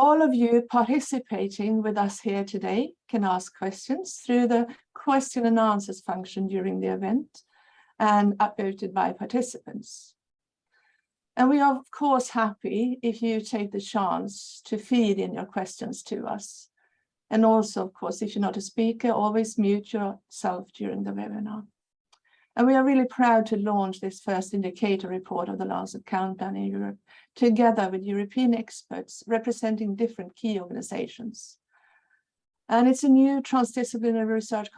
all of you participating with us here today can ask questions through the question and answers function during the event and upvoted by participants. And we are of course happy if you take the chance to feed in your questions to us. And also, of course, if you're not a speaker, always mute yourself during the webinar. And we are really proud to launch this first indicator report of the Lancet Countdown in Europe, together with European experts representing different key organizations. And it's a new transdisciplinary research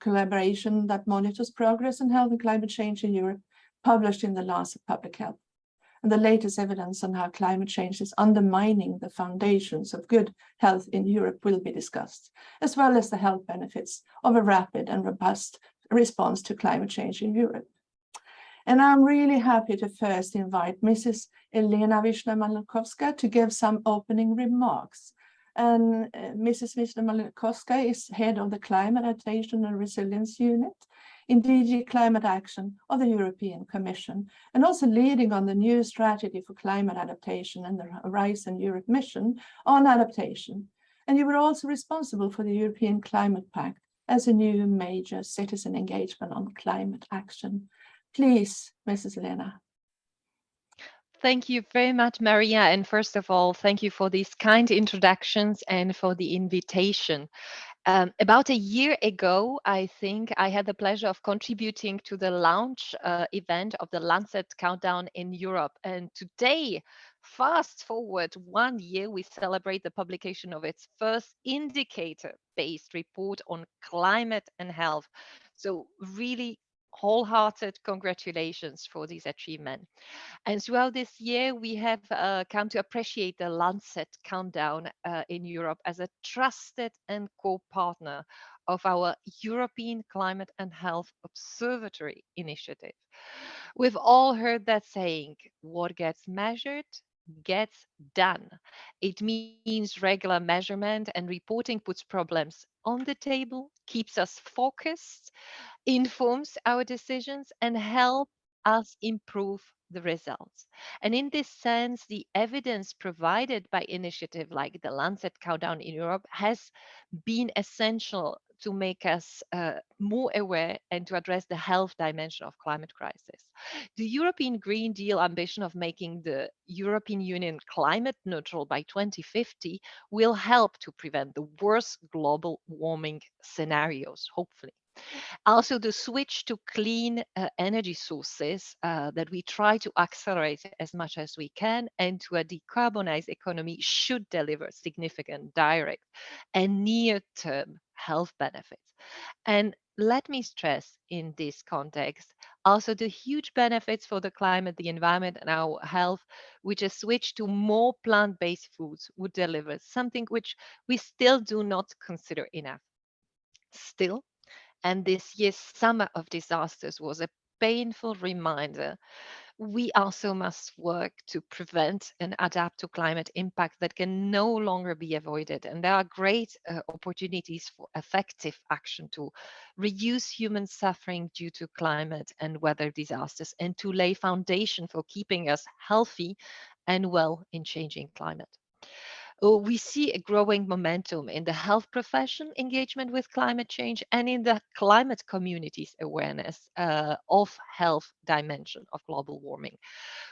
collaboration that monitors progress in health and climate change in Europe, published in the Lancet Public Health and the latest evidence on how climate change is undermining the foundations of good health in Europe will be discussed, as well as the health benefits of a rapid and robust response to climate change in Europe. And I'm really happy to first invite Mrs. Elena Wisner-Malakowska to give some opening remarks. And uh, Mrs. Wisner-Malakowska is head of the Climate Adaptation and Resilience Unit in DG Climate Action of the European Commission, and also leading on the new strategy for climate adaptation and the Horizon Europe mission on adaptation. And you were also responsible for the European Climate Pact as a new major citizen engagement on climate action. Please, Mrs. Lena. Thank you very much, Maria. And first of all, thank you for these kind introductions and for the invitation. Um, about a year ago, I think I had the pleasure of contributing to the launch uh, event of the Lancet Countdown in Europe. And today, fast forward one year, we celebrate the publication of its first indicator-based report on climate and health. So really wholehearted congratulations for this achievement. And throughout this year, we have uh, come to appreciate the Lancet Countdown uh, in Europe as a trusted and co-partner of our European Climate and Health Observatory initiative. We've all heard that saying, what gets measured gets done. It means regular measurement and reporting puts problems on the table, keeps us focused, informs our decisions, and help us improve the results. And in this sense, the evidence provided by initiative like the Lancet Countdown in Europe has been essential to make us uh, more aware and to address the health dimension of climate crisis. The European Green Deal ambition of making the European Union climate neutral by 2050 will help to prevent the worst global warming scenarios, hopefully. Also, the switch to clean uh, energy sources uh, that we try to accelerate as much as we can and to a decarbonized economy should deliver significant direct and near-term health benefits. And let me stress in this context also the huge benefits for the climate, the environment, and our health, which a switch to more plant-based foods would deliver, something which we still do not consider enough. Still, and this year's summer of disasters was a painful reminder we also must work to prevent and adapt to climate impact that can no longer be avoided. And there are great uh, opportunities for effective action to reduce human suffering due to climate and weather disasters and to lay foundation for keeping us healthy and well in changing climate. Uh, we see a growing momentum in the health profession engagement with climate change and in the climate community's awareness uh, of health dimension of global warming.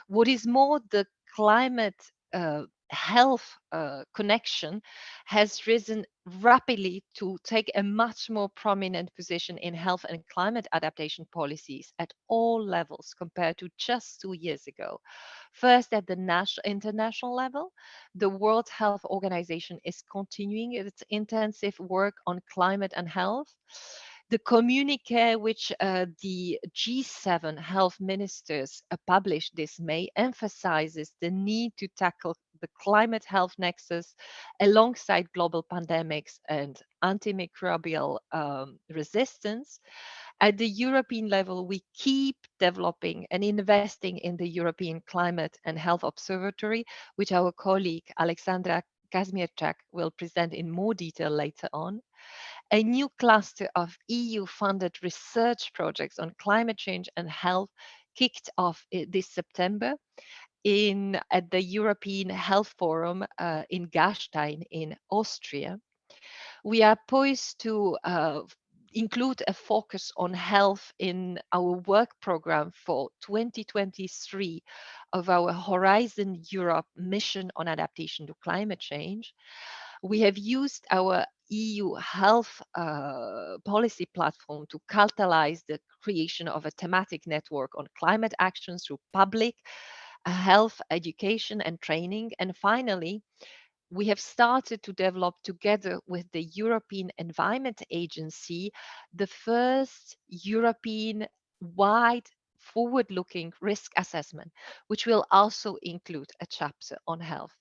What is more, the climate uh, health uh, connection has risen rapidly to take a much more prominent position in health and climate adaptation policies at all levels compared to just two years ago. First, at the national, international level, the World Health Organization is continuing its intensive work on climate and health. The communique which uh, the G7 health ministers uh, published this May emphasizes the need to tackle the climate health nexus alongside global pandemics and antimicrobial um, resistance. At the European level, we keep developing and investing in the European Climate and Health Observatory, which our colleague Alexandra Kazmierczak will present in more detail later on. A new cluster of EU-funded research projects on climate change and health kicked off this September. In at the European Health Forum uh, in Gastein in Austria. We are poised to uh, include a focus on health in our work program for 2023 of our Horizon Europe mission on adaptation to climate change. We have used our EU health uh, policy platform to catalyze the creation of a thematic network on climate action through public health education and training. And finally, we have started to develop together with the European Environment Agency the first European wide forward-looking risk assessment, which will also include a chapter on health.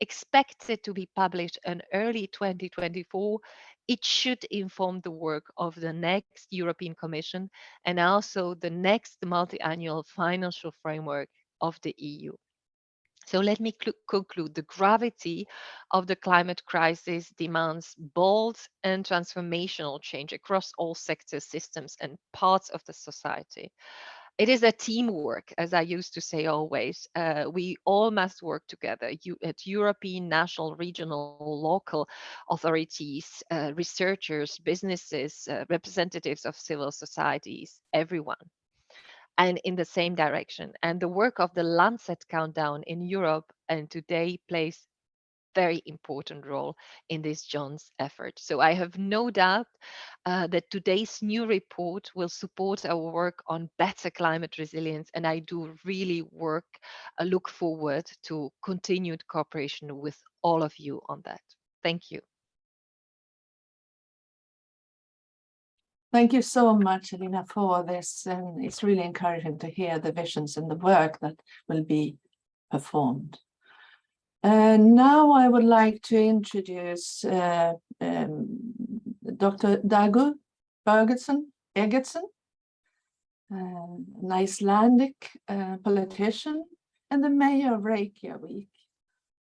Expected to be published in early 2024, it should inform the work of the next European Commission and also the next multi-annual financial framework of the EU. So let me conclude. The gravity of the climate crisis demands bold and transformational change across all sectors, systems, and parts of the society. It is a teamwork, as I used to say always. Uh, we all must work together you, at European, national, regional, local authorities, uh, researchers, businesses, uh, representatives of civil societies, everyone and in the same direction. And the work of the Lancet Countdown in Europe and today plays very important role in this John's effort. So I have no doubt uh, that today's new report will support our work on better climate resilience. And I do really work, uh, look forward to continued cooperation with all of you on that. Thank you. Thank you so much, Elina, for this. And it's really encouraging to hear the visions and the work that will be performed. And now I would like to introduce uh, um, Dr. Dagur Bergersen, Eggertsson, uh, an Icelandic uh, politician and the mayor of Reykjavik.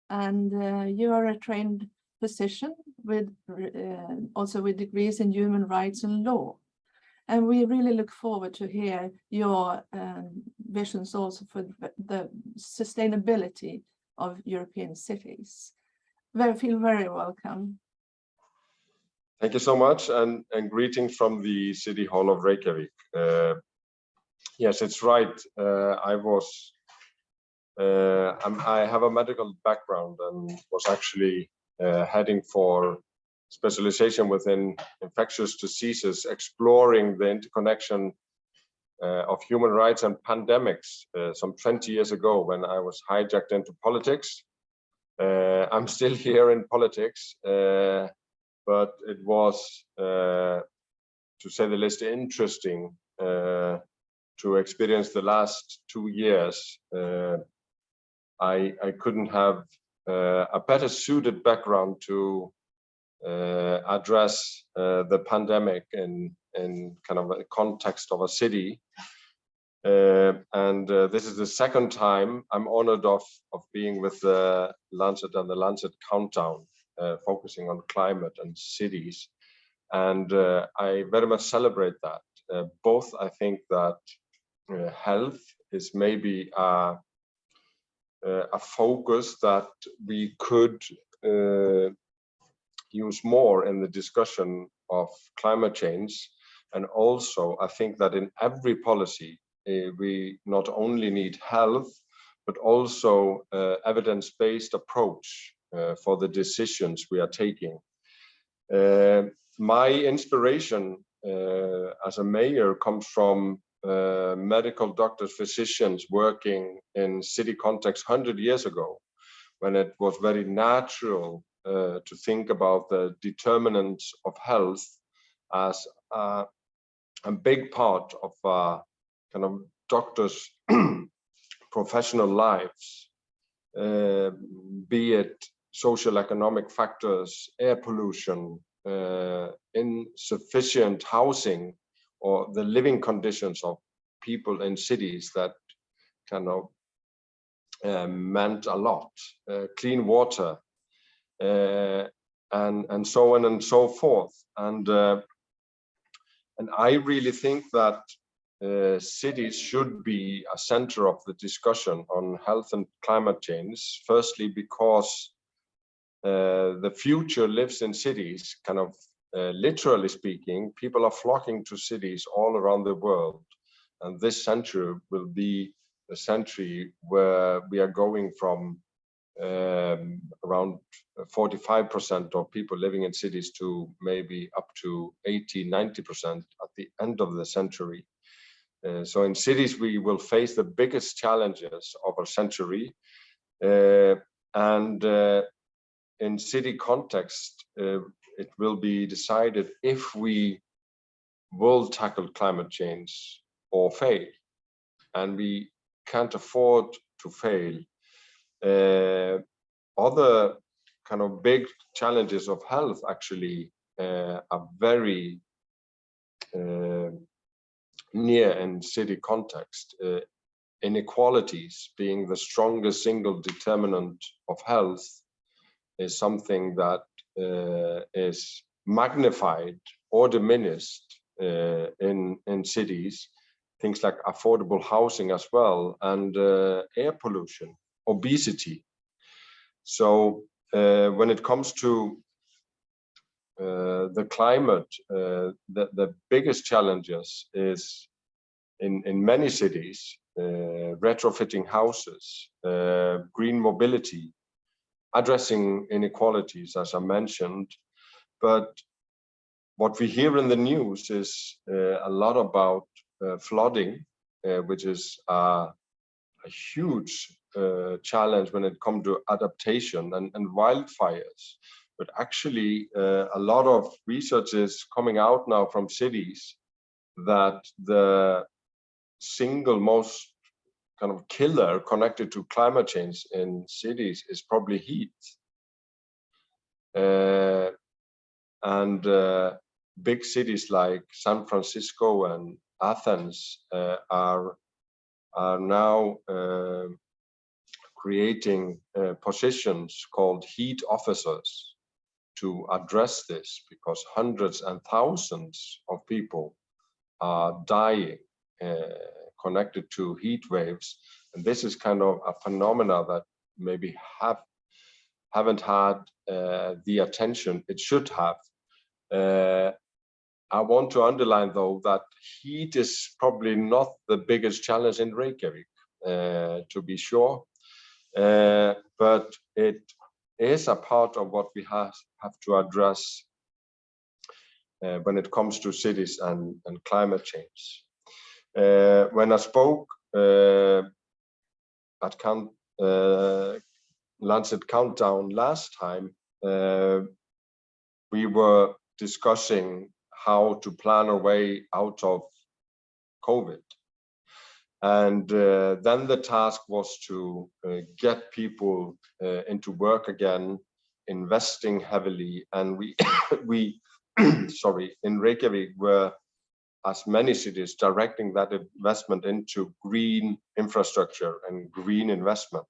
And uh, you are a trained physician with uh, also with degrees in human rights and law. And we really look forward to hear your um, visions also for the sustainability of European cities. Very, feel very welcome. Thank you so much and, and greetings from the City Hall of Reykjavik. Uh, yes, it's right. Uh, I was, uh, i have a medical background and was actually heading for specialization within infectious diseases, exploring the interconnection uh, of human rights and pandemics uh, some 20 years ago when I was hijacked into politics. Uh, I'm still here in politics, uh, but it was, uh, to say the least, interesting to experience the last two years. I, I couldn't have a better suited background to uh, address uh, the pandemic in in kind of a context of a city. Uh, and uh, this is the second time I'm honored of of being with the Lancet and the Lancet Countdown, uh, focusing on climate and cities. And uh, I very much celebrate that. both I think that health is maybe a, a focus that we could use more in the discussion of climate change. And also, I think that in every policy, uh, we not only need health, but also uh, evidence-based approach uh, for the decisions we are taking. Uh, my inspiration uh, as a mayor comes from uh, medical doctors, physicians working in city context 100 years ago, when it was very natural uh, to think about the determinants of health as uh, a big part of uh, kind of doctors' professional lives, uh, be it social economic factors, air pollution, uh, insufficient housing, or the living conditions of people in cities that kind of uh, meant a lot. clean water, uh, and and so on and so forth. And uh, and I really think that uh, cities should be a center of the discussion on health and climate change. Firstly, because uh, the future lives in cities, kind of uh, literally speaking, people are flocking to cities all around the world. And this century will be a century where we are going from um, around 45% of people living in cities to maybe up to 80, 90% at the end of the century. Uh, so in cities, we will face the biggest challenges of our century. Uh, and uh, in city context, uh, it will be decided if we will tackle climate change or fail. And we can't afford to fail. Uh, other kind of big challenges of health actually uh, are very uh, near and city context. Uh, inequalities being the strongest single determinant of health is something that uh, is magnified or diminished uh, in in cities things like affordable housing as well and uh, air pollution obesity. So uh, when it comes to uh, the climate uh, the, the biggest challenges is in in many cities retrofitting houses green mobility addressing inequalities, as I mentioned. But what we hear in the news is uh, a lot about uh, flooding, uh, which is a huge uh, challenge when it comes to adaptation and, and wildfires. But actually, uh, a lot of research is coming out now from cities that the single most kind of killer connected to climate change in cities is probably heat. Uh, and uh, big cities like San Francisco and Athens uh, are are now uh, creating uh, positions called heat officers to address this because hundreds and thousands of people are dying uh, connected to heat waves. And this is kind of a phenomena that maybe have haven't had uh, the attention it should have. Uh, I want to underline though that heat is probably not the biggest challenge in Reykjavik, uh, to be sure, uh, but it is a part of what we have, have to address uh, when it comes to cities and, and climate change. Uh, when I spoke uh, at Count, uh, Lancet Countdown last time, we were discussing how to plan our way out of COVID. And then the task was to get people into work again, investing heavily. And we, we sorry, in Reykjavik were as many cities directing that investment into green infrastructure and green investment.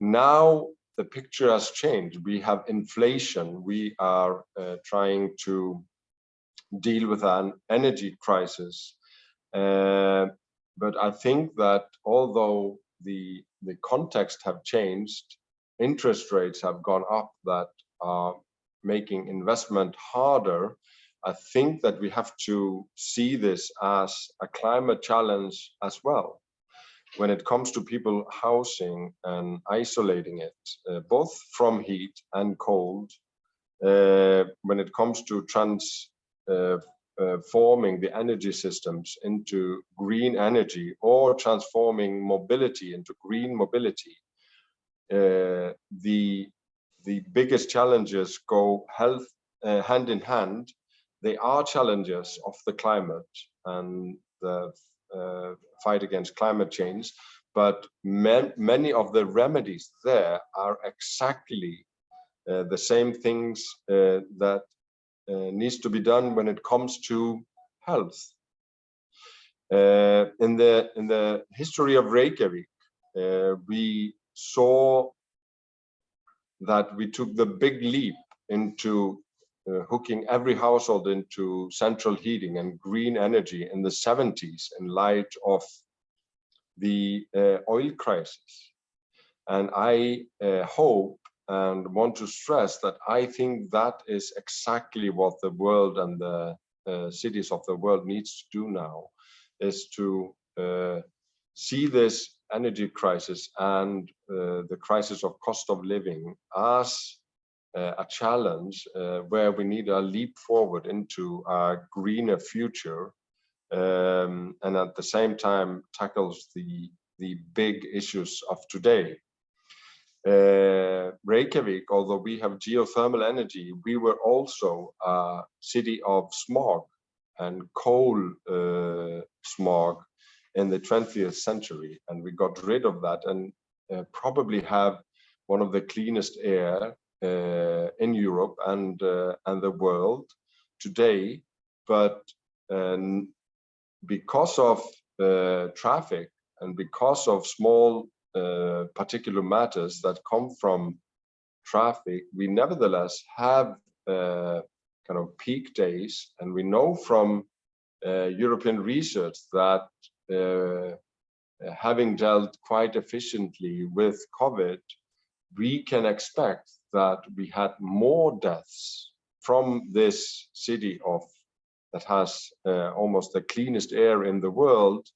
Now the picture has changed. We have inflation. We are uh, trying to deal with an energy crisis. Uh, but I think that although the, the context have changed, interest rates have gone up that are making investment harder I think that we have to see this as a climate challenge as well. When it comes to people housing and isolating it, uh, both from heat and cold, uh, when it comes to transforming uh, uh the energy systems into green energy or transforming mobility into green mobility, uh, the the biggest challenges go health uh, hand in hand they are challenges of the climate and the uh, fight against climate change, but man, many of the remedies there are exactly uh, the same things uh, that uh, needs to be done when it comes to health. Uh, in the in the history of Reykjavik, uh, we saw that we took the big leap into uh, hooking every household into central heating and green energy in the 70s in light of the uh, oil crisis. And I uh, hope and want to stress that I think that is exactly what the world and the uh, cities of the world needs to do now, is to uh, see this energy crisis and uh, the crisis of cost of living as a challenge uh, where we need a leap forward into a greener future um, and at the same time tackles the the big issues of today. Uh, Reykjavik, although we have geothermal energy, we were also a city of smog and coal uh, smog in the 20th century, and we got rid of that and uh, probably have one of the cleanest air uh, in Europe and uh, and the world today. But um, because of uh, traffic and because of small uh, particular matters that come from traffic, we nevertheless have uh, kind of peak days. And we know from uh, European research that uh, having dealt quite efficiently with COVID, we can expect that we had more deaths from this city of that has uh, almost the cleanest air in the world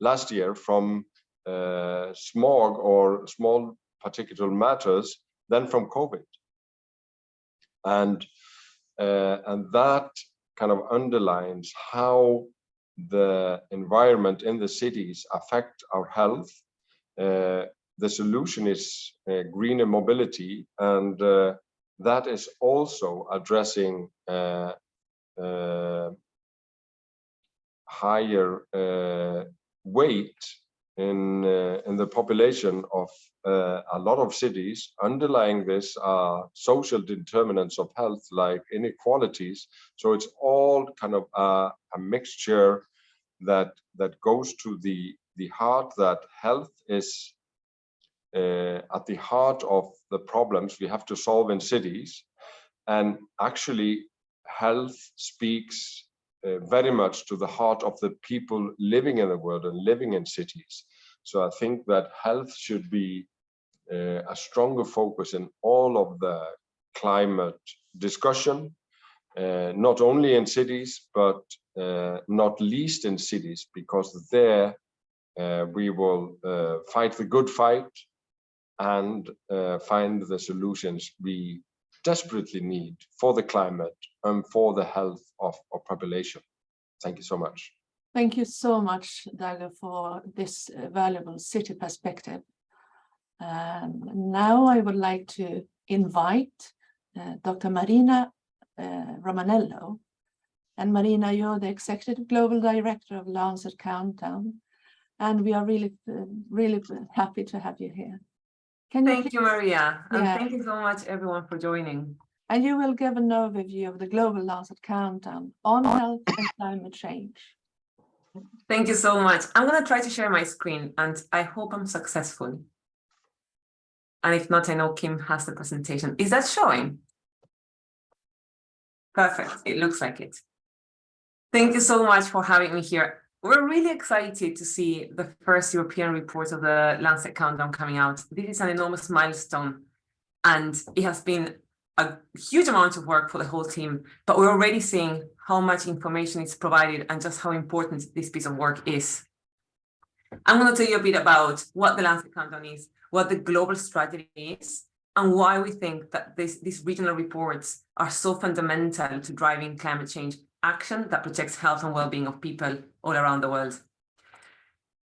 last year from uh, smog or small particulate matters than from COVID. And, uh, and that kind of underlines how the environment in the cities affect our health. Uh, the solution is uh, greener mobility and uh, that is also addressing uh, uh, higher weight in uh, in the population of uh, a lot of cities. Underlying this are social determinants of health like inequalities. So it's all kind of a, a mixture that that goes to the the heart that health is uh, at the heart of the problems we have to solve in cities and actually health speaks uh, very much to the heart of the people living in the world and living in cities. So I think that health should be uh, a stronger focus in all of the climate discussion, uh, not only in cities, but uh, not least in cities, because there uh, we will uh, fight the good fight and find the solutions we desperately need for the climate and for the health of our population. Thank you so much. Thank you so much, Dago, for this uh, valuable city perspective. Um, now I would like to invite uh, Dr. Marina uh, Romanello. And Marina, you're the Executive Global Director of Lancet Countdown. And we are really, uh, really happy to have you here. Can thank you, Maria. And thank you so much, everyone, for joining. And you will give an overview of the Global Lancet Countdown on health and climate change. Thank you so much. I'm going to try to share my screen, and I hope I'm successful. And if not, I know Kim has the presentation. Is that showing? Perfect. It looks like it. Thank you so much for having me here. We're really excited to see the first European report of the Lancet Countdown coming out. This is an enormous milestone, and it has been a huge amount of work for the whole team, but we're already seeing how much information is provided and just how important this piece of work is. I'm going to tell you a bit about what the Lancet Countdown is, what the global strategy is, and why we think that this, these regional reports are so fundamental to driving climate change action that protects health and well-being of people all around the world.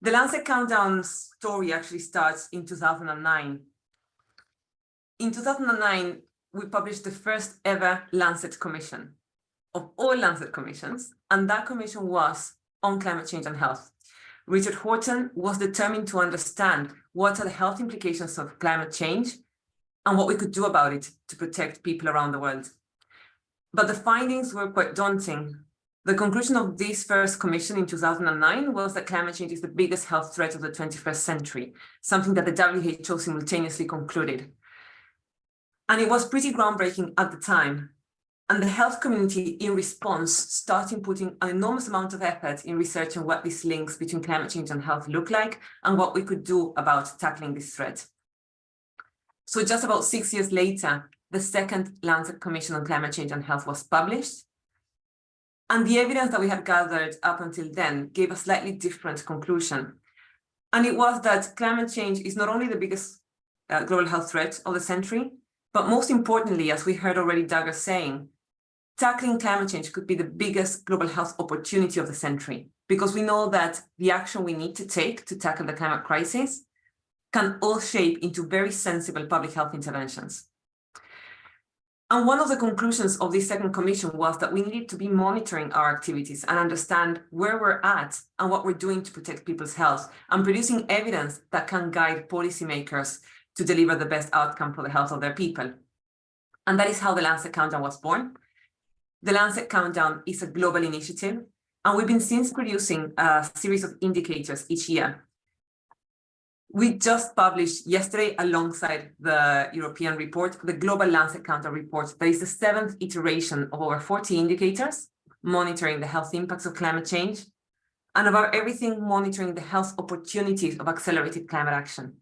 The Lancet Countdown story actually starts in 2009. In 2009, we published the first ever Lancet Commission of all Lancet commissions, and that commission was on climate change and health. Richard Horton was determined to understand what are the health implications of climate change and what we could do about it to protect people around the world. But the findings were quite daunting. The conclusion of this first commission in 2009 was that climate change is the biggest health threat of the 21st century, something that the WHO simultaneously concluded. And it was pretty groundbreaking at the time. And the health community in response started putting an enormous amount of effort in researching what these links between climate change and health look like and what we could do about tackling this threat. So just about six years later, the second Lancet Commission on Climate Change and Health was published. And the evidence that we had gathered up until then gave a slightly different conclusion. And it was that climate change is not only the biggest uh, global health threat of the century, but most importantly, as we heard already Dagur saying, tackling climate change could be the biggest global health opportunity of the century, because we know that the action we need to take to tackle the climate crisis can all shape into very sensible public health interventions. And one of the conclusions of this second commission was that we needed to be monitoring our activities and understand where we're at and what we're doing to protect people's health and producing evidence that can guide policymakers to deliver the best outcome for the health of their people. And that is how the Lancet Countdown was born. The Lancet Countdown is a global initiative, and we've been since producing a series of indicators each year. We just published yesterday, alongside the European report, the Global Lancet Countdown report. That is the seventh iteration of over 40 indicators, monitoring the health impacts of climate change, and about everything monitoring the health opportunities of accelerated climate action.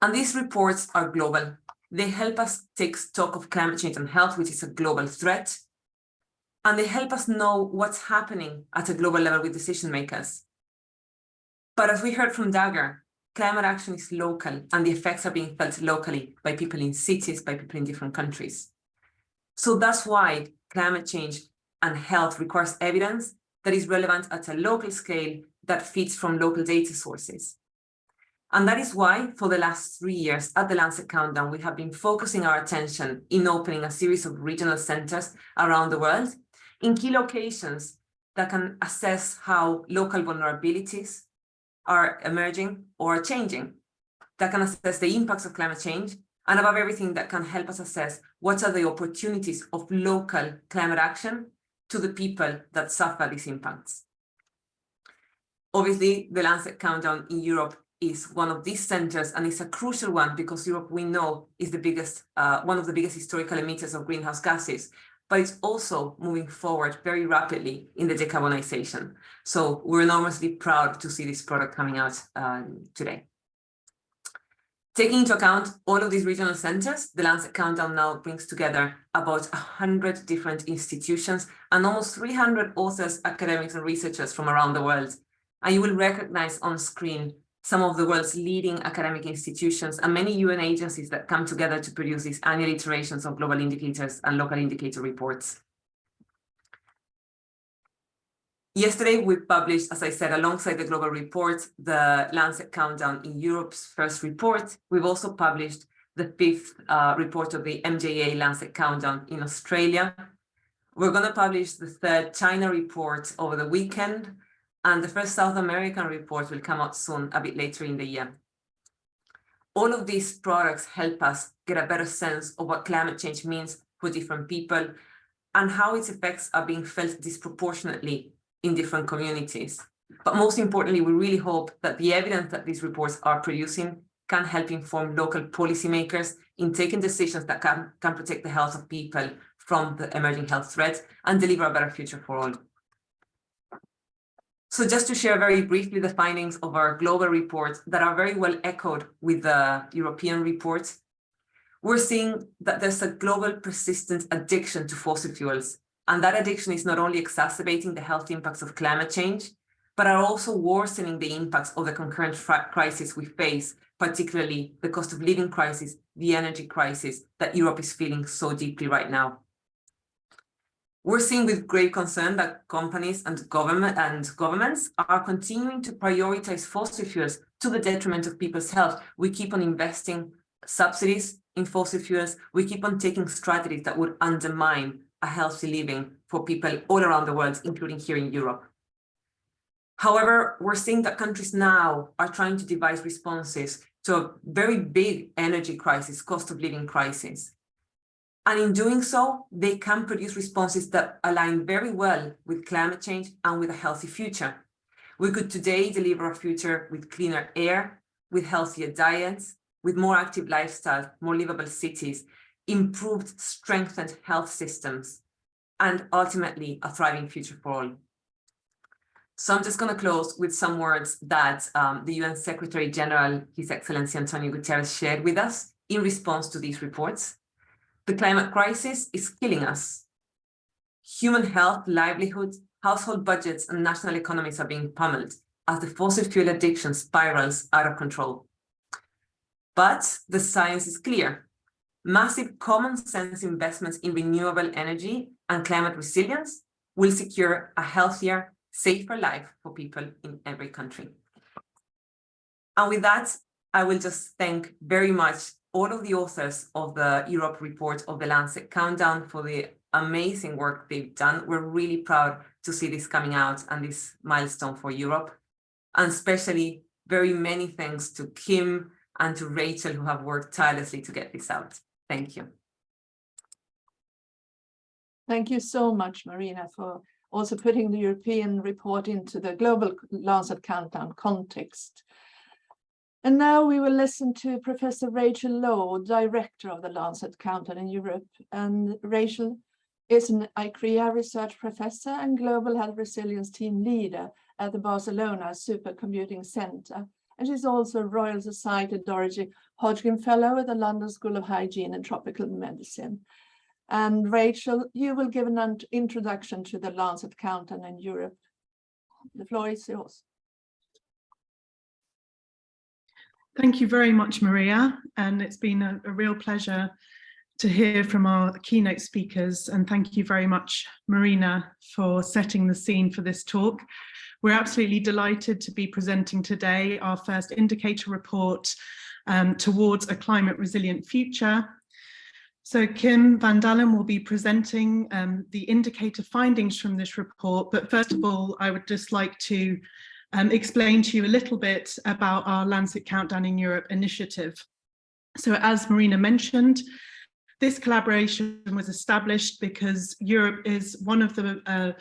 And these reports are global. They help us take stock of climate change and health, which is a global threat. And they help us know what's happening at a global level with decision makers. But as we heard from Dagur, climate action is local and the effects are being felt locally by people in cities, by people in different countries. So that's why climate change and health requires evidence that is relevant at a local scale that feeds from local data sources. And that is why for the last three years at the Lancet Countdown, we have been focusing our attention in opening a series of regional centers around the world in key locations that can assess how local vulnerabilities are emerging or changing, that can assess the impacts of climate change, and above everything that can help us assess what are the opportunities of local climate action to the people that suffer these impacts. Obviously, the Lancet Countdown in Europe is one of these centers and it's a crucial one because Europe we know is the biggest uh, one of the biggest historical emitters of greenhouse gases but it's also moving forward very rapidly in the decarbonization. So we're enormously proud to see this product coming out um, today. Taking into account all of these regional centers the Lancet Countdown now brings together about 100 different institutions and almost 300 authors academics and researchers from around the world. And you will recognize on screen some of the world's leading academic institutions and many UN agencies that come together to produce these annual iterations of global indicators and local indicator reports. Yesterday, we published, as I said, alongside the global report, the Lancet Countdown in Europe's first report. We've also published the fifth uh, report of the MJA Lancet Countdown in Australia. We're going to publish the third China report over the weekend, and the first South American report will come out soon, a bit later in the year. All of these products help us get a better sense of what climate change means for different people and how its effects are being felt disproportionately in different communities. But most importantly, we really hope that the evidence that these reports are producing can help inform local policymakers in taking decisions that can, can protect the health of people from the emerging health threats and deliver a better future for all. So just to share very briefly the findings of our global report that are very well echoed with the European report, we're seeing that there's a global persistent addiction to fossil fuels. And that addiction is not only exacerbating the health impacts of climate change, but are also worsening the impacts of the concurrent crisis we face, particularly the cost of living crisis, the energy crisis that Europe is feeling so deeply right now. We're seeing with great concern that companies and government and governments are continuing to prioritize fossil fuels to the detriment of people's health. We keep on investing subsidies in fossil fuels. We keep on taking strategies that would undermine a healthy living for people all around the world, including here in Europe. However, we're seeing that countries now are trying to devise responses to a very big energy crisis, cost of living crisis. And in doing so, they can produce responses that align very well with climate change and with a healthy future. We could today deliver a future with cleaner air, with healthier diets, with more active lifestyles, more livable cities, improved, strengthened health systems, and ultimately a thriving future for all. So I'm just going to close with some words that um, the UN Secretary General, His Excellency Antonio Guterres, shared with us in response to these reports. The climate crisis is killing us. Human health, livelihoods, household budgets, and national economies are being pummeled as the fossil fuel addiction spirals out of control. But the science is clear. Massive common sense investments in renewable energy and climate resilience will secure a healthier, safer life for people in every country. And with that, I will just thank very much all of the authors of the Europe report of the Lancet Countdown for the amazing work they've done. We're really proud to see this coming out and this milestone for Europe. And especially very many thanks to Kim and to Rachel who have worked tirelessly to get this out. Thank you. Thank you so much, Marina, for also putting the European report into the global Lancet Countdown context. And now we will listen to Professor Rachel Lowe, Director of the Lancet Countdown in Europe. And Rachel is an ICREA research professor and Global Health Resilience Team Leader at the Barcelona Supercomputing Center. And she's also a Royal Society Dorothy Hodgkin Fellow at the London School of Hygiene and Tropical Medicine. And Rachel, you will give an introduction to the Lancet Countdown in Europe. The floor is yours. Thank you very much, Maria. And it's been a, a real pleasure to hear from our keynote speakers. And thank you very much, Marina, for setting the scene for this talk. We're absolutely delighted to be presenting today our first indicator report um, towards a climate resilient future so Kim van Daalen will be presenting um, the indicator findings from this report. But first of all, I would just like to um, explain to you a little bit about our Lancet Countdown in Europe initiative. So as Marina mentioned, this collaboration was established because Europe is one of the uh,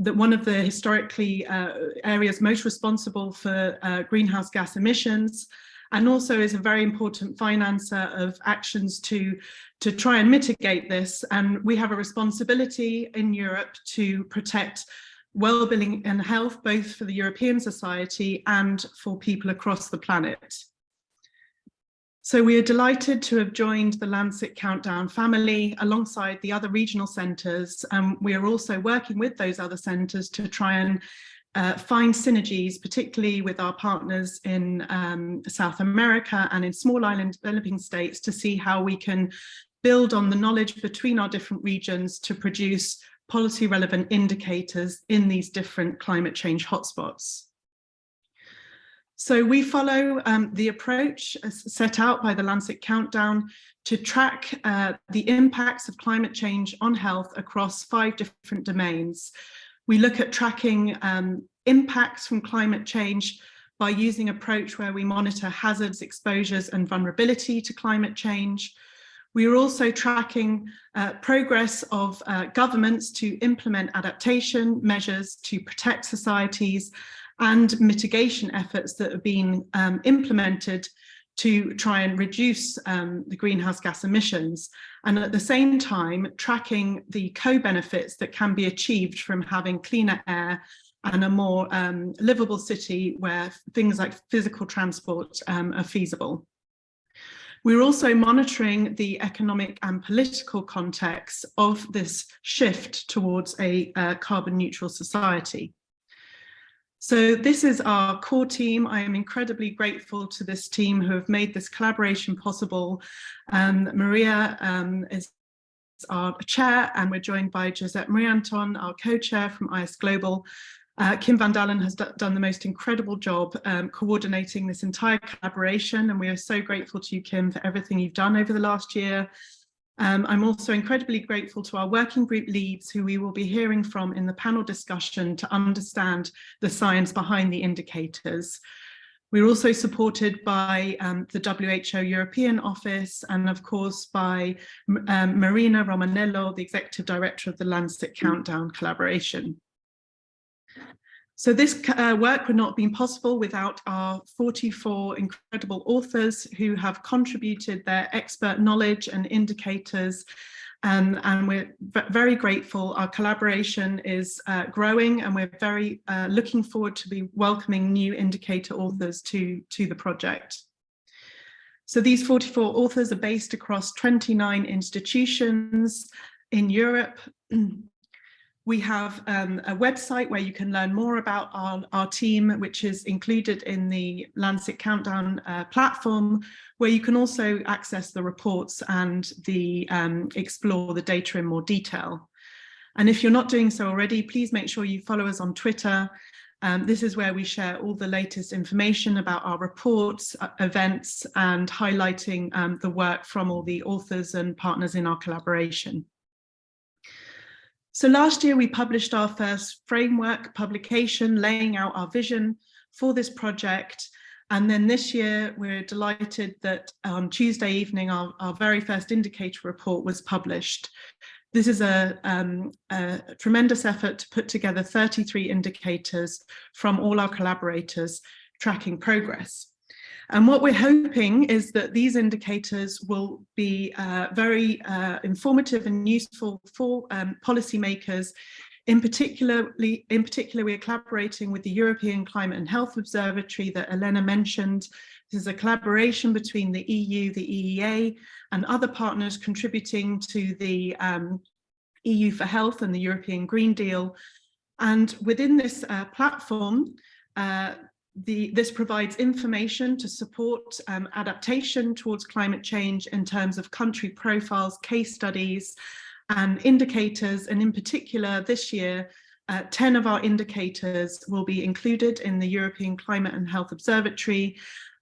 that one of the historically uh, areas most responsible for uh, greenhouse gas emissions and also is a very important financer of actions to, to try and mitigate this. And we have a responsibility in Europe to protect well-being and health, both for the European society and for people across the planet. So we are delighted to have joined the Lancet Countdown family alongside the other regional centres. And we are also working with those other centres to try and uh, find synergies, particularly with our partners in um, South America and in small island developing states to see how we can build on the knowledge between our different regions to produce policy relevant indicators in these different climate change hotspots. So we follow um, the approach set out by the Lancet Countdown to track uh, the impacts of climate change on health across five different domains. We look at tracking um, impacts from climate change by using approach where we monitor hazards, exposures and vulnerability to climate change. We are also tracking uh, progress of uh, governments to implement adaptation measures to protect societies and mitigation efforts that have been um, implemented to try and reduce um, the greenhouse gas emissions and at the same time tracking the co-benefits that can be achieved from having cleaner air and a more um, livable city where things like physical transport um, are feasible. We're also monitoring the economic and political context of this shift towards a uh, carbon neutral society. So this is our core team. I am incredibly grateful to this team who have made this collaboration possible. Um, Maria um, is our chair and we're joined by Josep Maria Antó, our co-chair from ISGlobal. Uh, Kim van Daalen has done the most incredible job um, coordinating this entire collaboration and we are so grateful to you, Kim, for everything you've done over the last year. Um, I'm also incredibly grateful to our working group leads who we will be hearing from in the panel discussion to understand the science behind the indicators. We're also supported by um, the WHO European Office and of course by um, Marina Romanello, the Executive Director of the Lancet Countdown Collaboration. So this uh, work would not have been possible without our 44 incredible authors who have contributed their expert knowledge and indicators and, and we're very grateful. Our collaboration is uh, growing and we're very uh, looking forward to be welcoming new indicator authors to, to the project. So these 44 authors are based across 29 institutions in Europe. We have um, a website where you can learn more about our, our team, which is included in the Lancet Countdown uh, platform, where you can also access the reports and the um, explore the data in more detail. And if you're not doing so already, please make sure you follow us on Twitter. Um, this is where we share all the latest information about our reports, uh, events, and highlighting um, the work from all the authors and partners in our collaboration. So last year we published our first framework publication laying out our vision for this project. And then this year we're delighted that on Tuesday evening our, our very first indicator report was published. This is a, um, a, tremendous effort to put together 33 indicators from all our collaborators tracking progress. And what we're hoping is that these indicators will be uh, very uh, informative and useful for um, policymakers. In, particularly, in particular, we are collaborating with the European Climate and Health Observatory that Elena mentioned. This is a collaboration between the EU, the EEA, and other partners contributing to the um, EU for Health and the European Green Deal. And within this uh, platform, uh, the, this provides information to support um, adaptation towards climate change in terms of country profiles, case studies and indicators. And in particular, this year, uh, 10 of our indicators will be included in the European Climate and Health Observatory.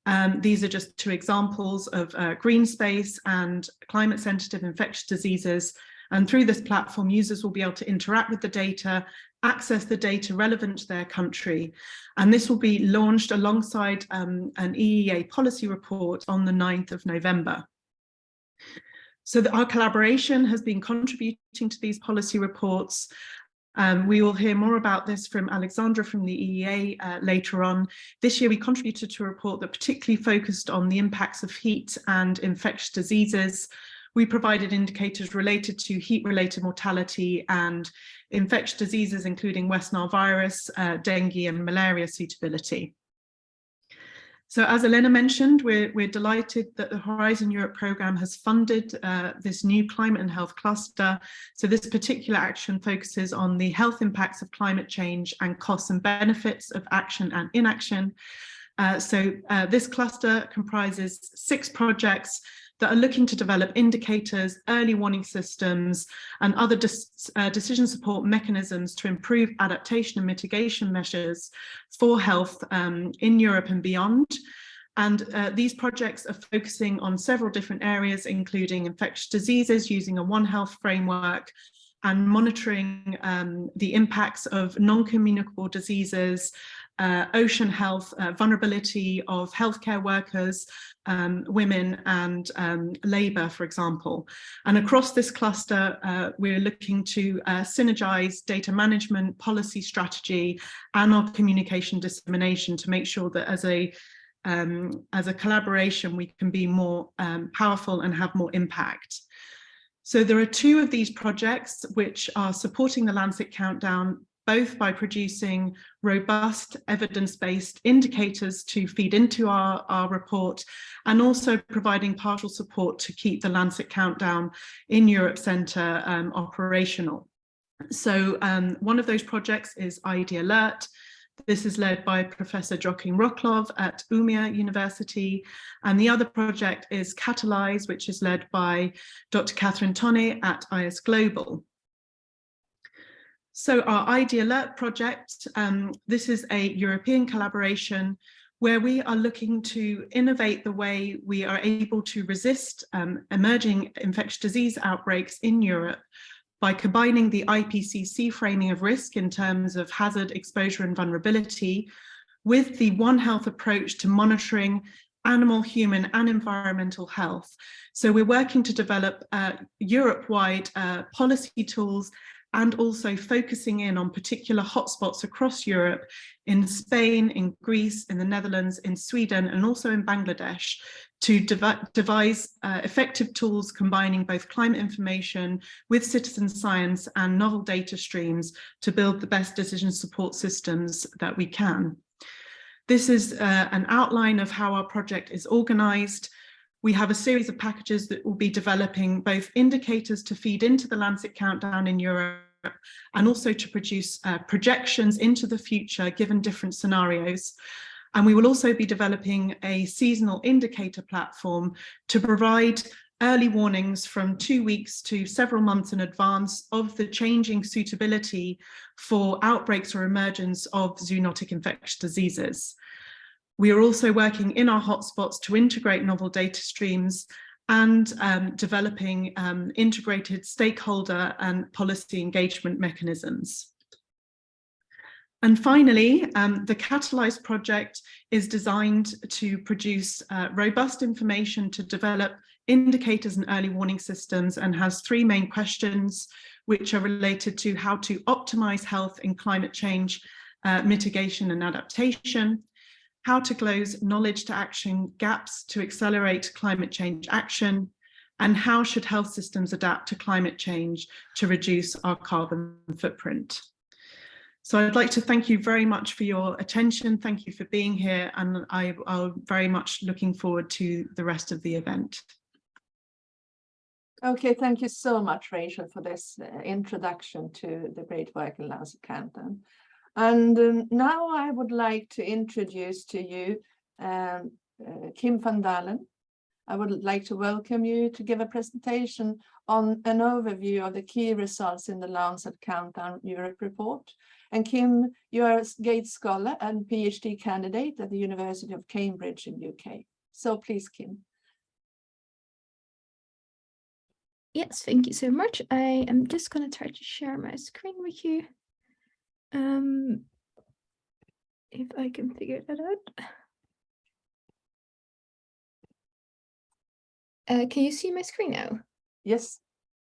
Um, these are just two examples of uh, green space and climate sensitive infectious diseases. And through this platform, users will be able to interact with the data access the data relevant to their country. And this will be launched alongside um, an EEA policy report on the 9th of November. So our collaboration has been contributing to these policy reports. Um, we will hear more about this from Alexandra from the EEA uh, later on. This year we contributed to a report that particularly focused on the impacts of heat and infectious diseases. We provided indicators related to heat-related mortality and infectious diseases, including West Nile virus, uh, dengue and malaria suitability. So as Elena mentioned, we're, we're delighted that the Horizon Europe programme has funded uh, this new climate and health cluster. So this particular action focuses on the health impacts of climate change and costs and benefits of action and inaction. Uh, so uh, this cluster comprises six projects that are looking to develop indicators, early warning systems, and other uh, decision support mechanisms to improve adaptation and mitigation measures for health um, in Europe and beyond. And uh, these projects are focusing on several different areas, including infectious diseases using a One Health framework, and monitoring um, the impacts of non-communicable diseases, uh, ocean health, uh, vulnerability of healthcare workers, um, women and um, labour, for example. And across this cluster, uh, we're looking to uh, synergize data management, policy strategy, and our communication dissemination to make sure that as a um, as a collaboration, we can be more um, powerful and have more impact. So there are two of these projects which are supporting the Lancet Countdown both by producing robust evidence-based indicators to feed into our, our report and also providing partial support to keep the Lancet Countdown in Europe Centre um, operational. So um, one of those projects is ID Alert. This is led by Professor Joacim Rocklöv at Umeå University. And the other project is Catalyze, which is led by Dr. Cathryn Tonne at ISGlobal. So our ID Alert project, um, this is a European collaboration where we are looking to innovate the way we are able to resist um, emerging infectious disease outbreaks in Europe by combining the IPCC framing of risk in terms of hazard, exposure and vulnerability with the One Health approach to monitoring animal, human and environmental health. So we're working to develop uh, Europe-wide uh, policy tools and also focusing in on particular hotspots across Europe in Spain, in Greece, in the Netherlands, in Sweden, and also in Bangladesh to devi devise uh, effective tools combining both climate information with citizen science and novel data streams to build the best decision support systems that we can. This is uh, an outline of how our project is organized. We have a series of packages that will be developing both indicators to feed into the Lancet Countdown in Europe and also to produce uh, projections into the future given different scenarios. And we will also be developing a seasonal indicator platform to provide early warnings from two weeks to several months in advance of the changing suitability for outbreaks or emergence of zoonotic infectious diseases. We are also working in our hotspots to integrate novel data streams and um, developing um, integrated stakeholder and policy engagement mechanisms. And finally, um, the Catalyze project is designed to produce uh, robust information to develop indicators and early warning systems and has three main questions which are related to how to optimize health in climate change uh, mitigation and adaptation, how to close knowledge to action gaps to accelerate climate change action, and how should health systems adapt to climate change to reduce our carbon footprint. So I'd like to thank you very much for your attention. Thank you for being here and I, am very much looking forward to the rest of the event. Okay, thank you so much, Rachel, for this uh, introduction to the great work in Lancet Countdown. And um, now I would like to introduce to you um, uh, Kim van Daalen. I would like to welcome you to give a presentation on an overview of the key results in the Lancet Countdown Europe report and Kim, you are a Gates Scholar and PhD candidate at the University of Cambridge in UK. So please, Kim. Yes, thank you so much. I am just going to try to share my screen with you. Um, if I can figure that out. Uh, can you see my screen now? Yes.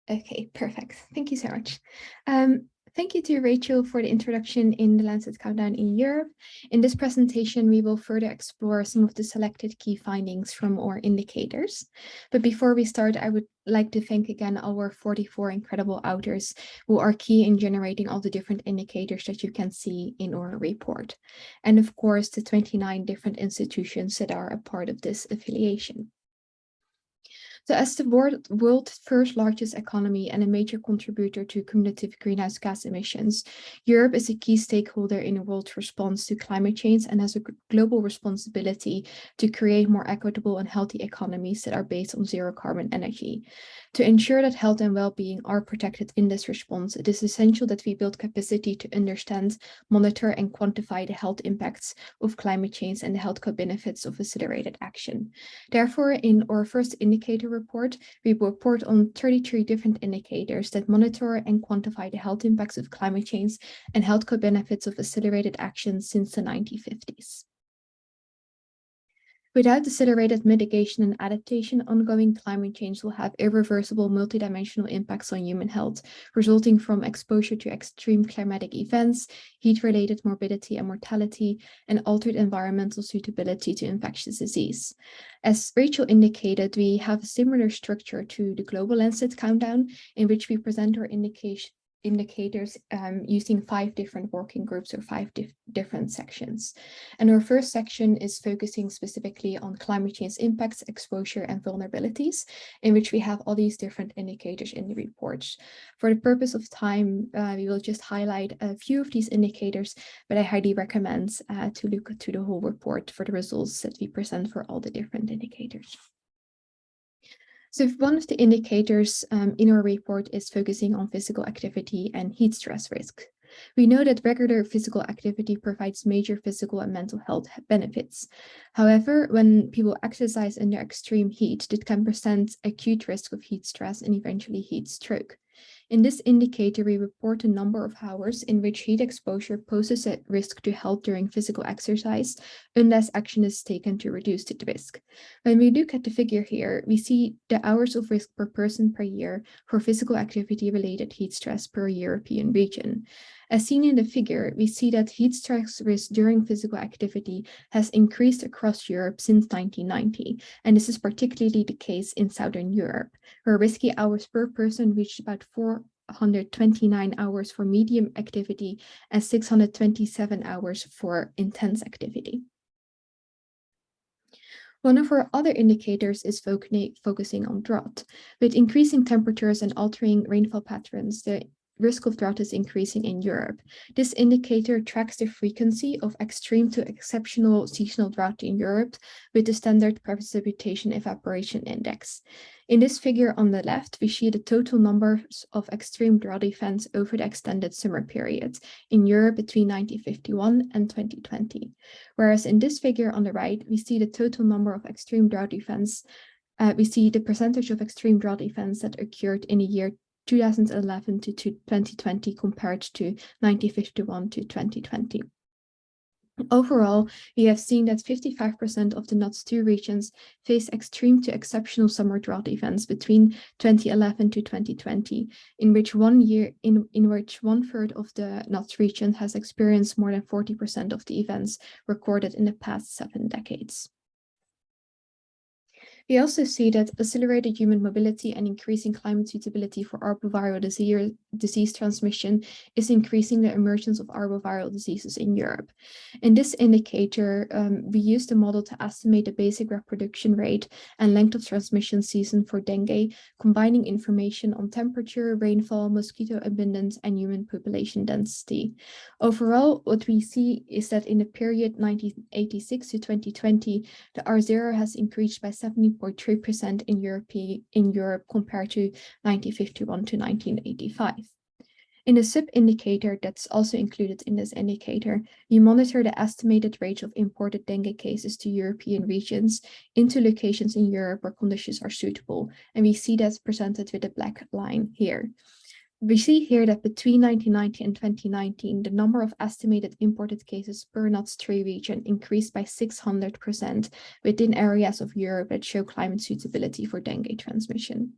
Okay, perfect. Thank you so much. Um, Thank you to Rachel for the introduction in the Lancet Countdown in Europe. In this presentation, we will further explore some of the selected key findings from our indicators. But before we start, I would like to thank again our 44 incredible authors who are key in generating all the different indicators that you can see in our report. And of course, the 29 different institutions that are a part of this affiliation. So as the world, world's first largest economy and a major contributor to cumulative greenhouse gas emissions, Europe is a key stakeholder in the world's response to climate change and has a global responsibility to create more equitable and healthy economies that are based on zero carbon energy. To ensure that health and well-being are protected in this response, it is essential that we build capacity to understand, monitor and quantify the health impacts of climate change and the health co-benefits of accelerated action. Therefore, in our first indicator report, we report on 33 different indicators that monitor and quantify the health impacts of climate change and health co-benefits of accelerated action since the 1950s. Without accelerated mitigation and adaptation, ongoing climate change will have irreversible multidimensional impacts on human health, resulting from exposure to extreme climatic events, heat-related morbidity and mortality, and altered environmental suitability to infectious disease. As Rachel indicated, we have a similar structure to the Global Lancet Countdown, in which we present our indication indicators um, using five different working groups or five dif different sections. And our first section is focusing specifically on climate change impacts, exposure and vulnerabilities, in which we have all these different indicators in the reports. For the purpose of time, uh, we will just highlight a few of these indicators, but I highly recommend uh, to look to the whole report for the results that we present for all the different indicators. So one of the indicators um, in our report is focusing on physical activity and heat stress risk. We know that regular physical activity provides major physical and mental health benefits. However, when people exercise under extreme heat, it can present acute risk of heat stress and eventually heat stroke. In this indicator, we report the number of hours in which heat exposure poses a risk to health during physical exercise, unless action is taken to reduce the risk. When we look at the figure here, we see the hours of risk per person per year for physical activity related heat stress per European region. As seen in the figure, we see that heat stress risk during physical activity has increased across Europe since 1990, and this is particularly the case in Southern Europe, where risky hours per person reached about 429 hours for medium activity and 627 hours for intense activity. One of our other indicators is focusing on drought. With increasing temperatures and altering rainfall patterns, the risk of drought is increasing in Europe. This indicator tracks the frequency of extreme to exceptional seasonal drought in Europe with the standard precipitation evaporation index. In this figure on the left, we see the total numbers of extreme drought events over the extended summer period in Europe between 1951 and 2020. Whereas in this figure on the right, we see the total number of extreme drought events uh, we see the percentage of extreme drought events that occurred in a year 2011 to 2020 compared to 1951 to 2020. Overall, we have seen that 55% of the NUTS 2 regions face extreme to exceptional summer drought events between 2011 to 2020, in which one year in, in which one third of the NUTS region has experienced more than 40% of the events recorded in the past seven decades. We also see that accelerated human mobility and increasing climate suitability for arboviral disease, disease transmission is increasing the emergence of arboviral diseases in Europe. In this indicator, um, we use the model to estimate the basic reproduction rate and length of transmission season for dengue, combining information on temperature, rainfall, mosquito abundance, and human population density. Overall, what we see is that in the period 1986 to 2020, the R0 has increased by 70 0.3% in Europe, in Europe compared to 1951 to 1985. In a sub-indicator that's also included in this indicator, we monitor the estimated rate of imported dengue cases to European regions into locations in Europe where conditions are suitable. And we see that's presented with a black line here. We see here that between 1990 and 2019, the number of estimated imported cases per NUTS 3 region increased by 600% within areas of Europe that show climate suitability for dengue transmission.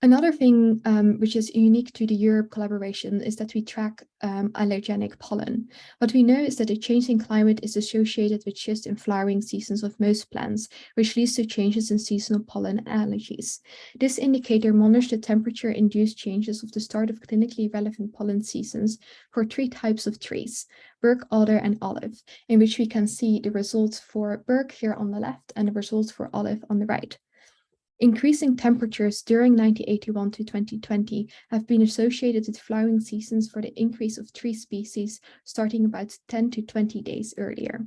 Another thing um, which is unique to the Europe collaboration is that we track um, allergenic pollen. What we know is that a changing climate is associated with shifts in flowering seasons of most plants, which leads to changes in seasonal pollen allergies. This indicator monitors the temperature-induced changes of the start of clinically relevant pollen seasons for three types of trees, birk, alder, and olive, in which we can see the results for birk here on the left and the results for olive on the right. Increasing temperatures during 1981 to 2020 have been associated with flowering seasons for the increase of tree species starting about 10 to 20 days earlier.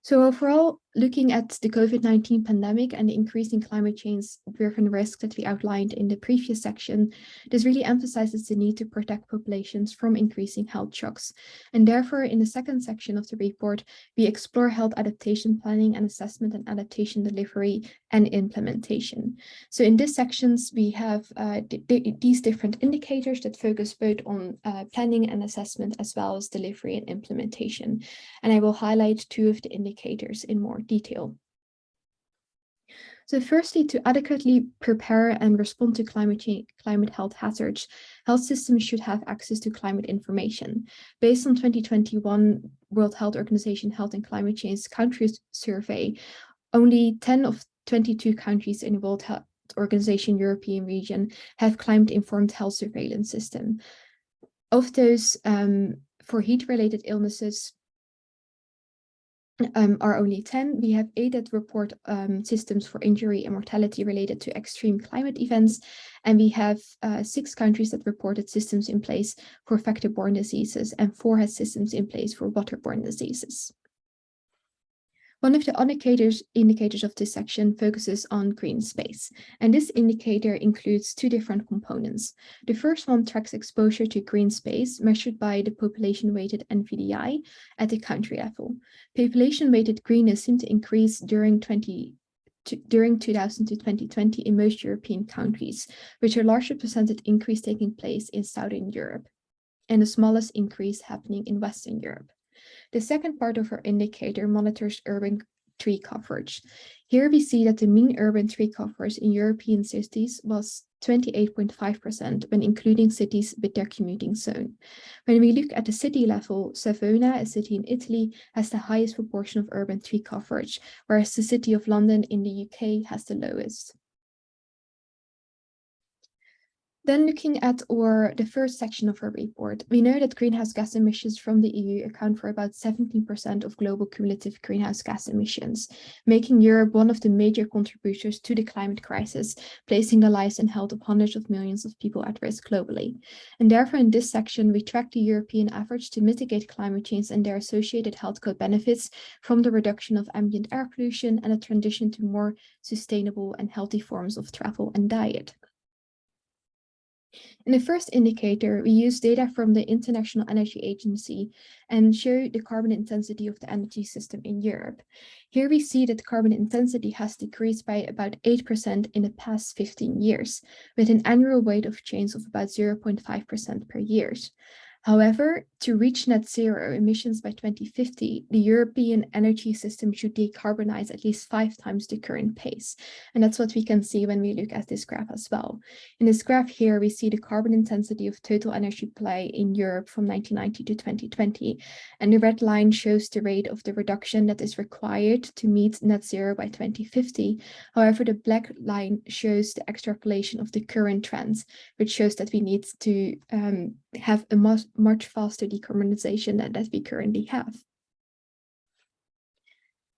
So overall, looking at the COVID-19 pandemic and the increasing climate change driven risk that we outlined in the previous section, this really emphasizes the need to protect populations from increasing health shocks. And therefore, in the second section of the report, we explore health adaptation planning and assessment and adaptation delivery and implementation. So in these sections, we have uh, these different indicators that focus both on uh, planning and assessment as well as delivery and implementation. And I will highlight two of the indicators in more detail. So firstly, to adequately prepare and respond to climate change, climate health hazards, health systems should have access to climate information. Based on 2021 World Health Organization Health and Climate Change Countries Survey, only 10 of 22 countries in the World Health Organization European region have climate-informed health surveillance system. Of those, um, for heat-related illnesses, um, are only 10. We have eight that report um, systems for injury and mortality related to extreme climate events. And we have uh, six countries that reported systems in place for vector-borne diseases and four has systems in place for waterborne diseases. One of the indicators, indicators of this section focuses on green space, and this indicator includes two different components. The first one tracks exposure to green space measured by the population-weighted NVDI at the country level. Population-weighted greenness seemed to increase during 20 to, during 2000 to 2020 in most European countries, with a larger percentage increase taking place in Southern Europe and the smallest increase happening in Western Europe. The second part of our indicator monitors urban tree coverage. Here we see that the mean urban tree coverage in European cities was 28.5% when including cities with their commuting zone. When we look at the city level, Savona, a city in Italy, has the highest proportion of urban tree coverage, whereas the city of London in the UK has the lowest. Then looking at our the first section of our report, we know that greenhouse gas emissions from the EU account for about 17% of global cumulative greenhouse gas emissions, making Europe one of the major contributors to the climate crisis, placing the lives and health of hundreds of millions of people at risk globally. And therefore, in this section, we track the European efforts to mitigate climate change and their associated health benefits from the reduction of ambient air pollution and a transition to more sustainable and healthy forms of travel and diet. In the first indicator, we use data from the International Energy Agency and show the carbon intensity of the energy system in Europe. Here we see that carbon intensity has decreased by about 8% in the past 15 years, with an annual rate of change of about 0.5% per year. However, to reach net zero emissions by 2050, the European energy system should decarbonize at least five times the current pace. And that's what we can see when we look at this graph as well. In this graph here, we see the carbon intensity of total energy play in Europe from 1990 to 2020. And the red line shows the rate of the reduction that is required to meet net zero by 2050. However, the black line shows the extrapolation of the current trends, which shows that we need to um, have a much, much faster decarbonization than that we currently have.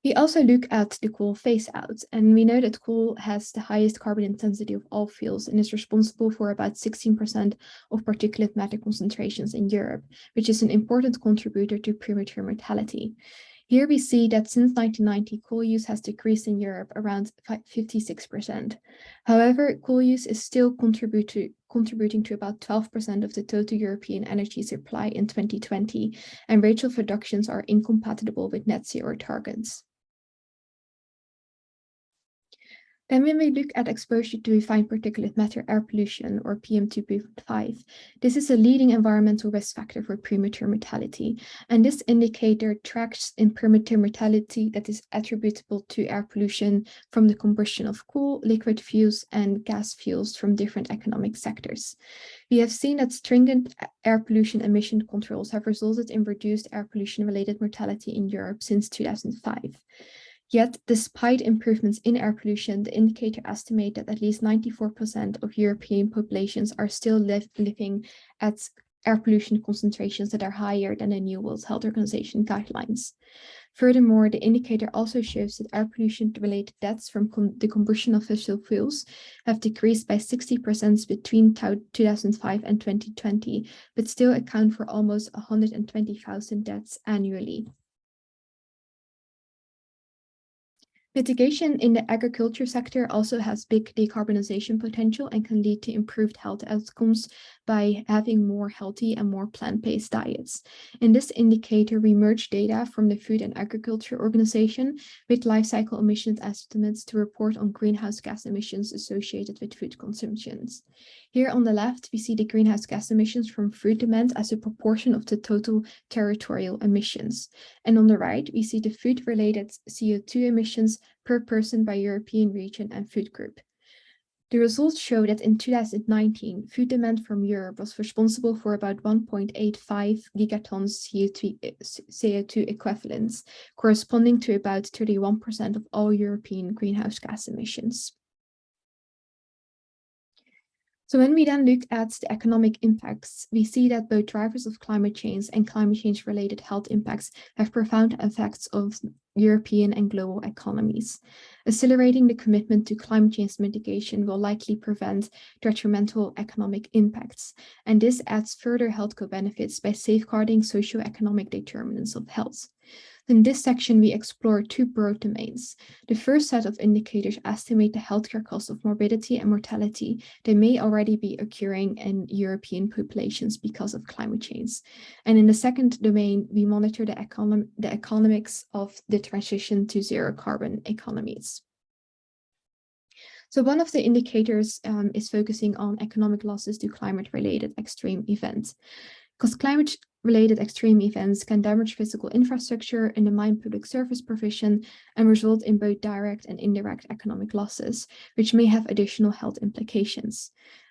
We also look at the coal phase out, and we know that coal has the highest carbon intensity of all fuels and is responsible for about 16% of particulate matter concentrations in Europe, which is an important contributor to premature mortality. Here we see that since 1990, coal use has decreased in Europe around 56%. However, coal use is still contributing contributing to about 12% of the total European energy supply in 2020, and rates of reductions are incompatible with net zero targets. Then when we look at exposure to refined particulate matter air pollution or PM2.5, this is a leading environmental risk factor for premature mortality. And this indicator tracks in premature mortality that is attributable to air pollution from the combustion of coal, liquid fuels, and gas fuels from different economic sectors. We have seen that stringent air pollution emission controls have resulted in reduced air pollution related mortality in Europe since 2005. Yet, despite improvements in air pollution, the indicator estimates that at least 94% of European populations are still live, living at air pollution concentrations that are higher than the New World Health Organization guidelines. Furthermore, the indicator also shows that air pollution-related deaths from the combustion of fossil fuels have decreased by 60% between 2005 and 2020, but still account for almost 120,000 deaths annually. Mitigation in the agriculture sector also has big decarbonization potential and can lead to improved health outcomes by having more healthy and more plant-based diets. In this indicator, we merge data from the Food and Agriculture Organization with life cycle emissions estimates to report on greenhouse gas emissions associated with food consumptions. Here on the left, we see the greenhouse gas emissions from food demand as a proportion of the total territorial emissions. And on the right, we see the food-related CO2 emissions per person by European region and food group. The results show that in 2019, food demand from Europe was responsible for about 1.85 gigatons CO2, CO2 equivalents, corresponding to about 31% of all European greenhouse gas emissions. So when we then look at the economic impacts, we see that both drivers of climate change and climate change related health impacts have profound effects of European and global economies. Accelerating the commitment to climate change mitigation will likely prevent detrimental economic impacts, and this adds further health co benefits by safeguarding socio-economic determinants of health. In this section, we explore two broad domains. The first set of indicators estimate the healthcare cost of morbidity and mortality that may already be occurring in European populations because of climate change. And in the second domain, we monitor the, econom the economics of the transition to zero carbon economies. So one of the indicators um, is focusing on economic losses to climate-related extreme events. Because climate-related extreme events can damage physical infrastructure, and undermine public service provision, and result in both direct and indirect economic losses, which may have additional health implications.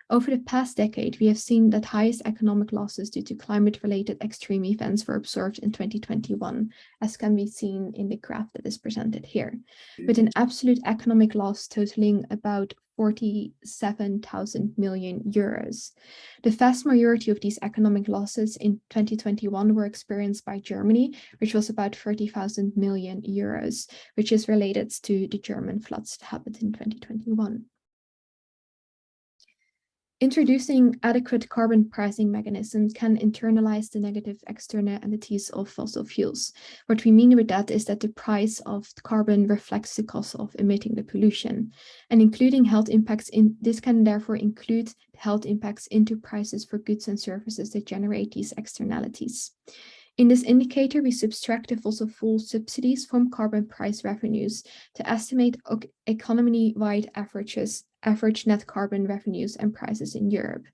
Over the past decade, we have seen that highest economic losses due to climate-related extreme events were observed in 2021, as can be seen in the graph that is presented here, with an absolute economic loss totaling about 47,000 million euros. The vast majority of these economic losses in 2021 were experienced by Germany, which was about 30,000 million euros, which is related to the German floods that happened in 2021. Introducing adequate carbon pricing mechanisms can internalize the negative externalities of fossil fuels. What we mean with that is that the price of carbon reflects the cost of emitting the pollution. And including health impacts in this can therefore include health impacts into prices for goods and services that generate these externalities. In this indicator, we subtract the fossil fuel subsidies from carbon price revenues to estimate economy-wide averages, average net carbon revenues and prices in Europe.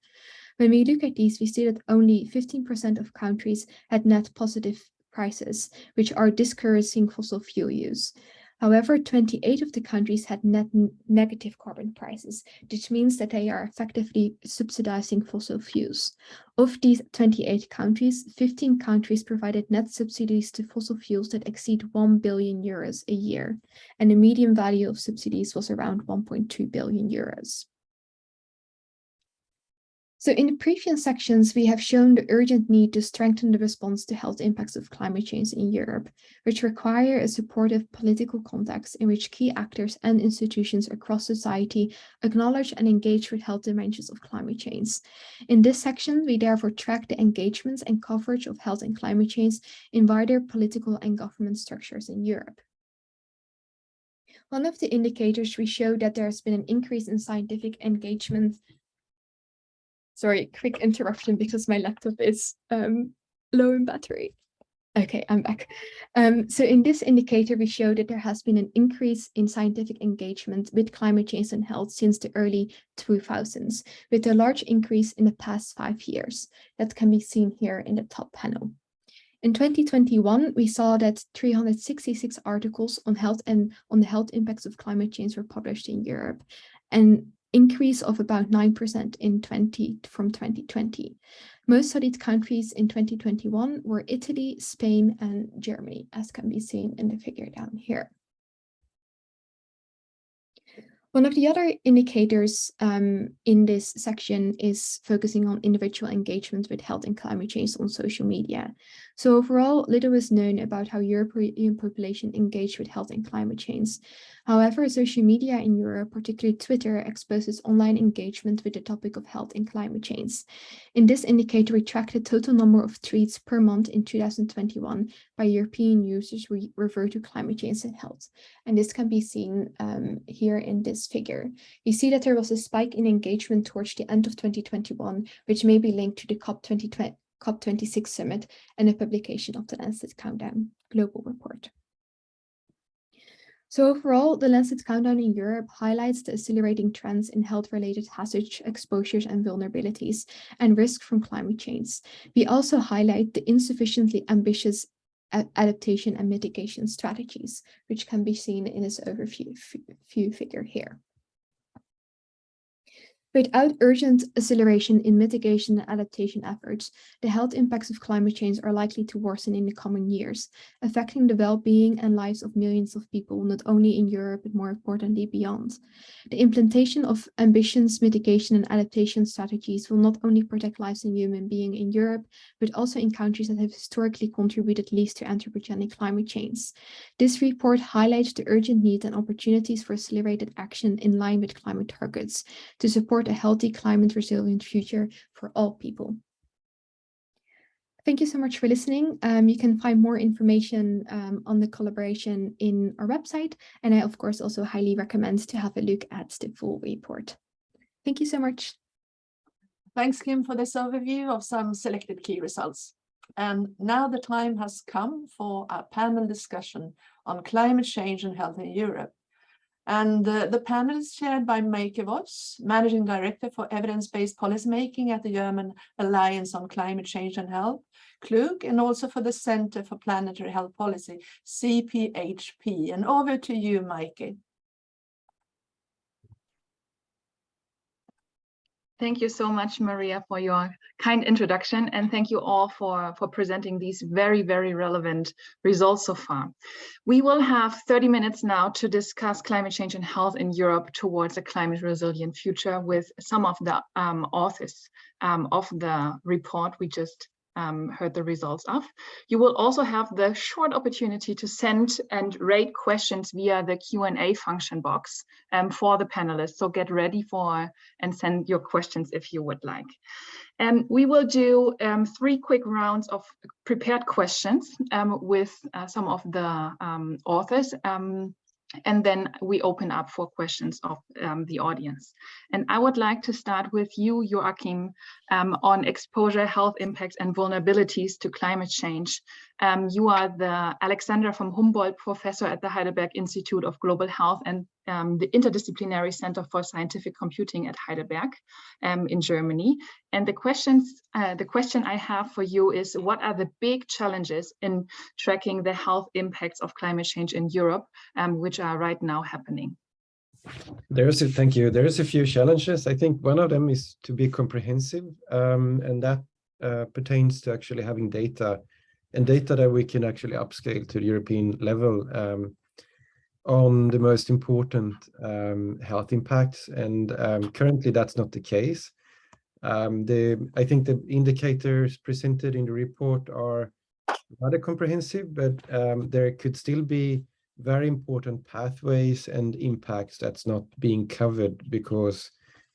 When we look at these, we see that only 15% of countries had net positive prices, which are discouraging fossil fuel use. However, 28 of the countries had net negative carbon prices, which means that they are effectively subsidizing fossil fuels. Of these 28 countries, 15 countries provided net subsidies to fossil fuels that exceed 1 billion euros a year, and the median value of subsidies was around 1.2 billion euros. So in the previous sections, we have shown the urgent need to strengthen the response to health impacts of climate change in Europe, which require a supportive political context in which key actors and institutions across society acknowledge and engage with health dimensions of climate change. In this section, we therefore track the engagements and coverage of health and climate change in wider political and government structures in Europe. One of the indicators we show that there has been an increase in scientific engagement Sorry, quick interruption because my laptop is um, low in battery. Okay, I'm back. Um, so in this indicator, we show that there has been an increase in scientific engagement with climate change and health since the early 2000s, with a large increase in the past five years. That can be seen here in the top panel. In 2021, we saw that 366 articles on health and on the health impacts of climate change were published in Europe. And increase of about 9% in 20 from 2020. Most studied countries in 2021 were Italy, Spain, and Germany, as can be seen in the figure down here. One of the other indicators um, in this section is focusing on individual engagement with health and climate change on social media. So overall, little is known about how European population engage with health and climate change. However, social media in Europe, particularly Twitter, exposes online engagement with the topic of health and climate change. In this indicator, we track the total number of tweets per month in 2021 by European users refer to climate change and health. And this can be seen um, here in this figure. You see that there was a spike in engagement towards the end of 2021, which may be linked to the COP 2020 COP26 summit and the publication of the Lancet Countdown Global Report. So overall, the Lancet Countdown in Europe highlights the accelerating trends in health-related hazards, exposures and vulnerabilities and risk from climate change. We also highlight the insufficiently ambitious adaptation and mitigation strategies, which can be seen in this overview figure here. Without urgent acceleration in mitigation and adaptation efforts, the health impacts of climate change are likely to worsen in the coming years, affecting the well-being and lives of millions of people, not only in Europe, but more importantly beyond. The implementation of ambitious mitigation and adaptation strategies will not only protect lives and human beings in Europe, but also in countries that have historically contributed least to anthropogenic climate change. This report highlights the urgent need and opportunities for accelerated action in line with climate targets to support support a healthy climate resilient future for all people. Thank you so much for listening. Um, you can find more information um, on the collaboration in our website. And I, of course, also highly recommend to have a look at the full report. Thank you so much. Thanks, Kim, for this overview of some selected key results. And now the time has come for a panel discussion on climate change and health in Europe. And uh, the panel is chaired by Meike Voss, Managing Director for Evidence-Based Policymaking at the German Alliance on Climate Change and Health, Klug, and also for the Center for Planetary Health Policy, CPHP. And over to you, Meike. Thank you so much, Maria, for your kind introduction. And thank you all for, for presenting these very, very relevant results so far. We will have 30 minutes now to discuss climate change and health in Europe towards a climate resilient future with some of the um, authors um, of the report we just um, heard the results of. You will also have the short opportunity to send and rate questions via the Q&A function box um, for the panelists. So get ready for and send your questions if you would like. And we will do um, three quick rounds of prepared questions um, with uh, some of the um, authors. And then we open up for questions of um, the audience. And I would like to start with you, Joacim, um, on exposure, health impacts, and vulnerabilities to climate change. Um, you are the Alexander von Humboldt Professor at the Heidelberg Institute of Global Health and um, the Interdisciplinary Center for Scientific Computing at Heidelberg um, in Germany. And the questions, uh, the question I have for you is, what are the big challenges in tracking the health impacts of climate change in Europe, um, which are right now happening? There's a, thank you. There's a few challenges. I think one of them is to be comprehensive, um, and that uh, pertains to actually having data and data that we can actually upscale to the European level um, on the most important um, health impacts. And um, currently that's not the case. Um, the I think the indicators presented in the report are rather comprehensive, but um, there could still be very important pathways and impacts that's not being covered because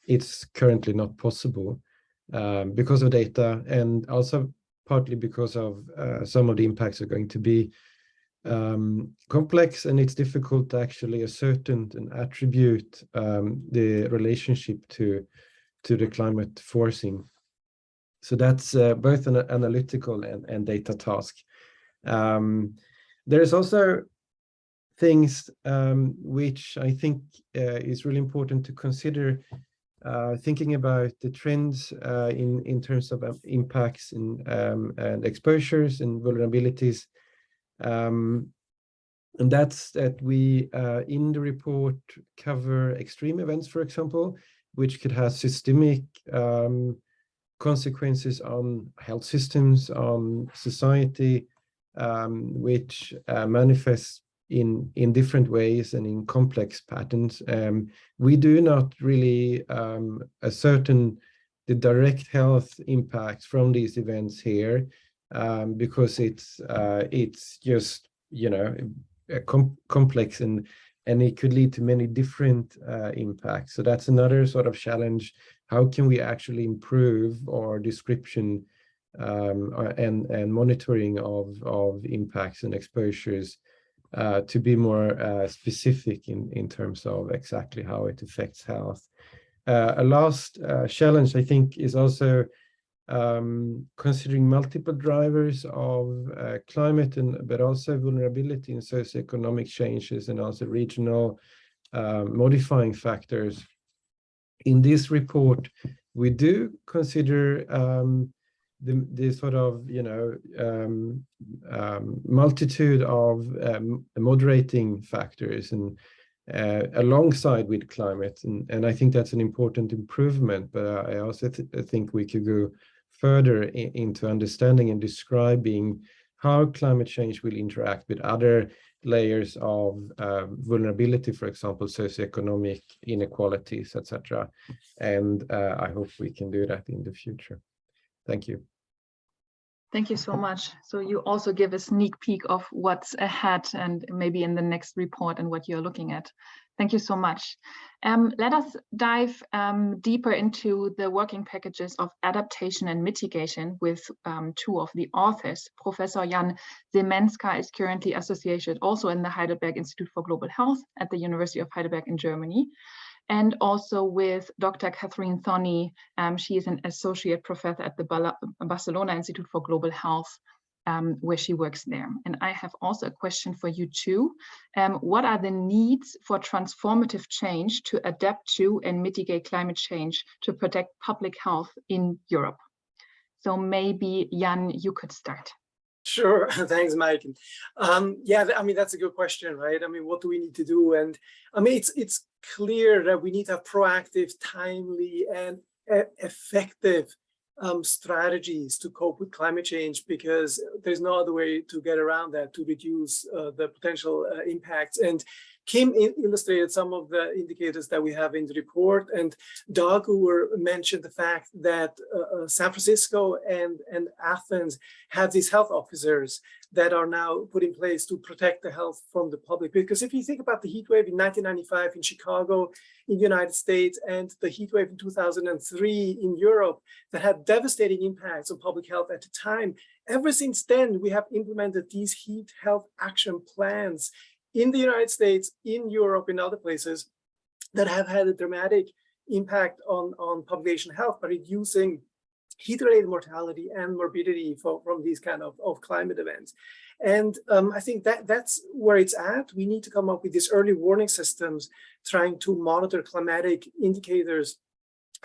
it's currently not possible um, because of data and also partly because of uh, some of the impacts are going to be um, complex and it's difficult to actually ascertain and attribute um, the relationship to to the climate forcing. So that's uh, both an analytical and, and data task. Um, there's also things um, which I think uh, is really important to consider thinking about the trends uh, in, in terms of um, impacts in, um, and exposures and vulnerabilities. Um, and that's that we, uh, in the report, cover extreme events, for example, which could have systemic um, consequences on health systems, on society, um, which uh, manifests in in different ways and in complex patterns. Um, we do not really um, ascertain the direct health impacts from these events here um, because it's uh, it's just you know com complex and and it could lead to many different uh, impacts. So that's another sort of challenge. How can we actually improve our description um, uh, and and monitoring of of impacts and exposures uh, to be more uh, specific in, in terms of exactly how it affects health. Uh, a last uh, challenge, I think, is also um, considering multiple drivers of uh, climate, and but also vulnerability in socioeconomic changes and also regional um, modifying factors. In this report, we do consider um, the, the sort of, you know, um, um, multitude of um, moderating factors and uh, alongside with climate. And, and I think that's an important improvement, but I also th think we could go further in, into understanding and describing how climate change will interact with other layers of uh, vulnerability, for example, socioeconomic inequalities, etc. And uh, I hope we can do that in the future. Thank you. Thank you so much. So you also give a sneak peek of what's ahead and maybe in the next report and what you're looking at. Thank you so much. Um, let us dive um, deeper into the working packages of adaptation and mitigation with um, two of the authors. Professor Jan Semenza is currently associated also in the Heidelberg Institute for Global Health at the University of Heidelberg in Germany and also with Dr. Cathryn Tonne. Um, she is an associate professor at the Barcelona Institute for Global Health um, where she works there. And I have also a question for you too. Um, what are the needs for transformative change to adapt to and mitigate climate change to protect public health in Europe? So maybe Jan, you could start. Sure, thanks, Meike. Um, yeah, I mean, that's a good question, right? I mean, what do we need to do? And I mean, it's it's clear that we need to have proactive, timely, and effective um, strategies to cope with climate change because there's no other way to get around that to reduce uh, the potential uh, impacts. And Kim illustrated some of the indicators that we have in the report and Dagur mentioned the fact that uh, uh, San Francisco and, and Athens have these health officers that are now put in place to protect the health from the public. Because if you think about the heat wave in 1995 in Chicago, in the United States, and the heat wave in 2003 in Europe that had devastating impacts on public health at the time, ever since then, we have implemented these heat health action plans in the United States, in Europe, in other places that have had a dramatic impact on, on population health by reducing heat-related mortality and morbidity for, from these kind of, of climate events. And um, I think that that's where it's at. We need to come up with these early warning systems, trying to monitor climatic indicators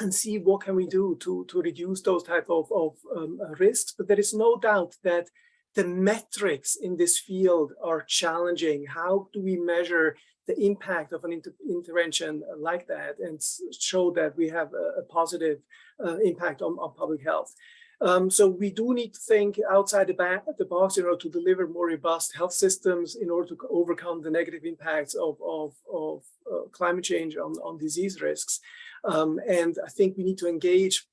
and see what can we do to, to reduce those type of, of um, risks. But there is no doubt that the metrics in this field are challenging. How do we measure the impact of an inter intervention like that and show that we have a, a positive uh, impact on, on public health? Um, so we do need to think outside the, the, box in order to deliver more robust health systems in order to overcome the negative impacts of, of, of uh, climate change on, on disease risks. Um, and I think we need to engage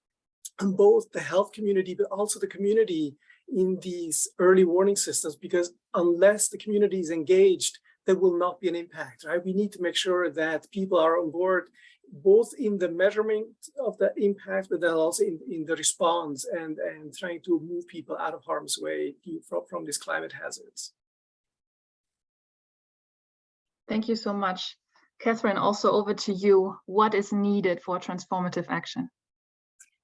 both the health community, but also the community in these early warning systems because unless the community is engaged, there will not be an impact, right? We need to make sure that people are on board both in the measurement of the impact, but then also in, in the response and, and trying to move people out of harm's way from, from these climate hazards. Thank you so much. Cathryn, also over to you. What is needed for transformative action?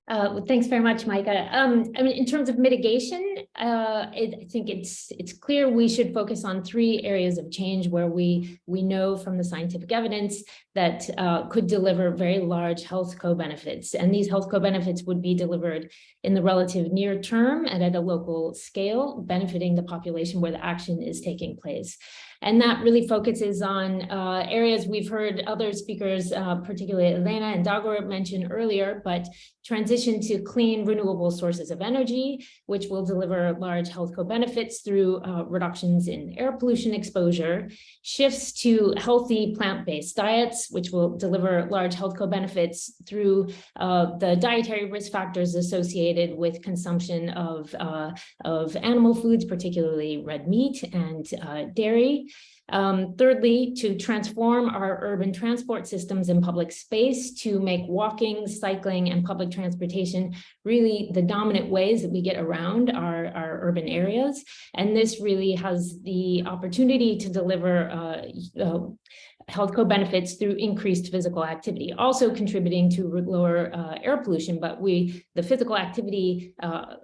Uh, well, thanks very much, Meike. Um, I mean, in terms of mitigation, uh, it, I think it's it's clear we should focus on three areas of change where we we know from the scientific evidence that uh, could deliver very large health co-benefits. And these health co-benefits would be delivered in the relative near term and at a local scale, benefiting the population where the action is taking place. And that really focuses on uh, areas we've heard other speakers, uh, particularly Elena and Dagur mention earlier, but transition to clean renewable sources of energy, which will deliver large health co-benefits through uh, reductions in air pollution exposure, shifts to healthy plant-based diets, which will deliver large health co-benefits through uh, the dietary risk factors associated with consumption of, uh, of animal foods, particularly red meat and uh, dairy, um, thirdly, to transform our urban transport systems and public space to make walking, cycling, and public transportation really the dominant ways that we get around our, our urban areas. And this really has the opportunity to deliver uh, uh, health co-benefits through increased physical activity, also contributing to lower uh, air pollution. But we, the physical activity uh,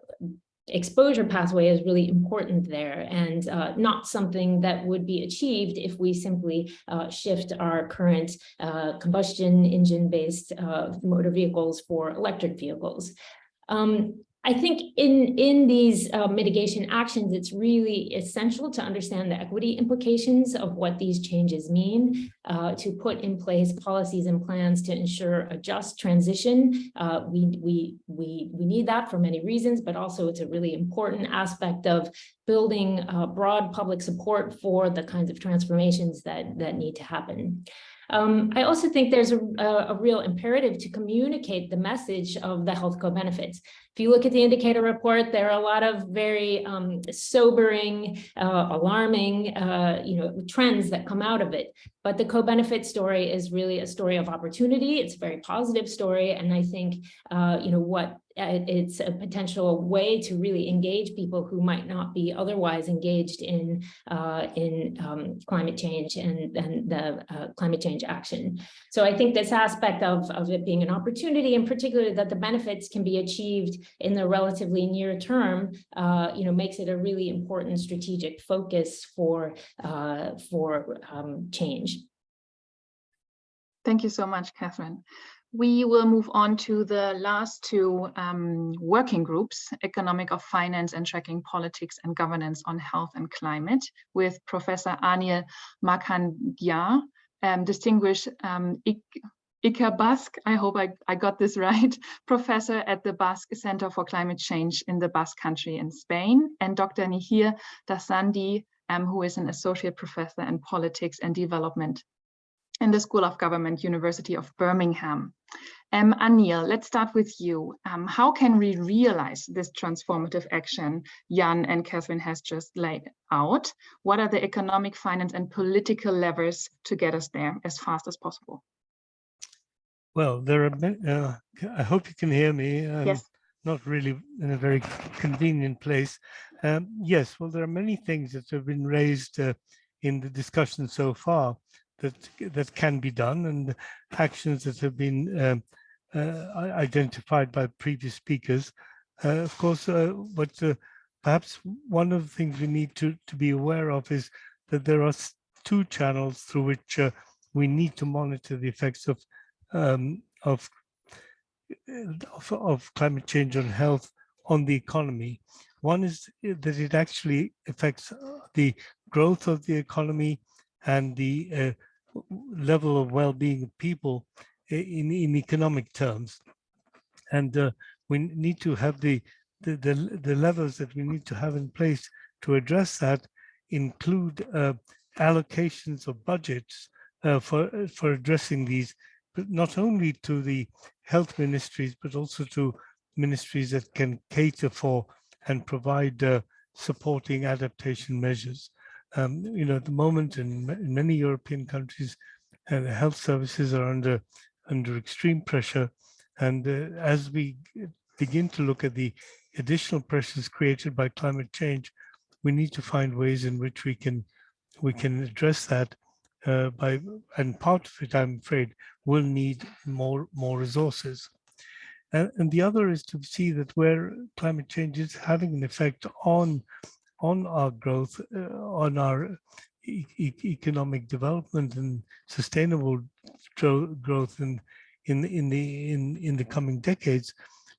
exposure pathway is really important there and uh, not something that would be achieved if we simply uh, shift our current uh, combustion engine based uh, motor vehicles for electric vehicles. Um, I think in, in these uh, mitigation actions, it's really essential to understand the equity implications of what these changes mean, uh, to put in place policies and plans to ensure a just transition. Uh, we, we, we, we need that for many reasons, but also it's a really important aspect of building uh, broad public support for the kinds of transformations that, that need to happen. Um, I also think there's a, a, real imperative to communicate the message of the health co-benefits. If you look at the indicator report, there are a lot of very um, sobering, uh, alarming, uh, you know, trends that come out of it. But the co-benefit story is really a story of opportunity. It's a very positive story. And I think, uh, you know, what it's a potential way to really engage people who might not be otherwise engaged in uh, in um, climate change and, and the uh, climate change action. So I think this aspect of, of it being an opportunity, in particular that the benefits can be achieved in the relatively near term, uh, you know, makes it a really important strategic focus for, uh, for um, change. Thank you so much, Cathryn. We will move on to the last two um, working groups, Economic of Finance and Tracking Politics and Governance on Health and Climate, with Professor Anil Markandya, um, distinguished um, Ikerbasque, I hope I, I got this right, professor at the Basque Center for Climate Change in the Basque Country in Spain, and Dr. Niheer Dasandi, um, who is an associate professor in politics and development in the School of Government, University of Birmingham. Um, Anil, let's start with you. Um, how can we realize this transformative action Jan and Cathryn has just laid out? What are the economic, finance and political levers to get us there as fast as possible? Well, there are uh, I hope you can hear me. Um, yes. Not really in a very convenient place. Um, yes, well, there are many things that have been raised uh, in the discussion so far that that can be done and actions that have been um, uh, identified by previous speakers. Uh, of course, uh, but uh, perhaps one of the things we need to, to be aware of is that there are two channels through which uh, we need to monitor the effects of, um, of, of, of climate change on health on the economy. One is that it actually affects the growth of the economy and the uh, level of well-being of people in, in economic terms. And uh, we need to have the, the, the, the, levels that we need to have in place to address that include uh, allocations of budgets uh, for, for addressing these, but not only to the health ministries, but also to ministries that can cater for and provide uh, supporting adaptation measures. Um, you know, at the moment in, in many European countries, uh, health services are under under extreme pressure. And uh, as we begin to look at the additional pressures created by climate change, we need to find ways in which we can we can address that uh, by and part of it, I'm afraid, will need more more resources. And, and the other is to see that where climate change is having an effect on on our growth, uh, on our e economic development and sustainable growth in in in the in in the coming decades,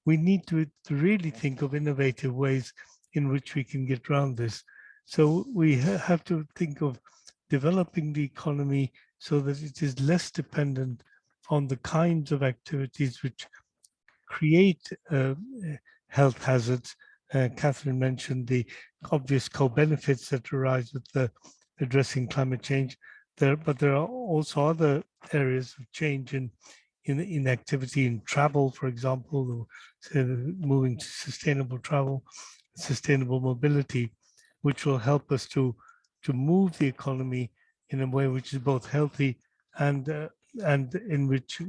we need to, to really think of innovative ways in which we can get around this. So we ha have to think of developing the economy so that it is less dependent on the kinds of activities which create uh, health hazards uh, Cathryn mentioned the obvious co-benefits that arise with the addressing climate change there, but there are also other areas of change in in, in activity in travel, for example, moving to sustainable travel, sustainable mobility, which will help us to to move the economy in a way which is both healthy and uh, and in which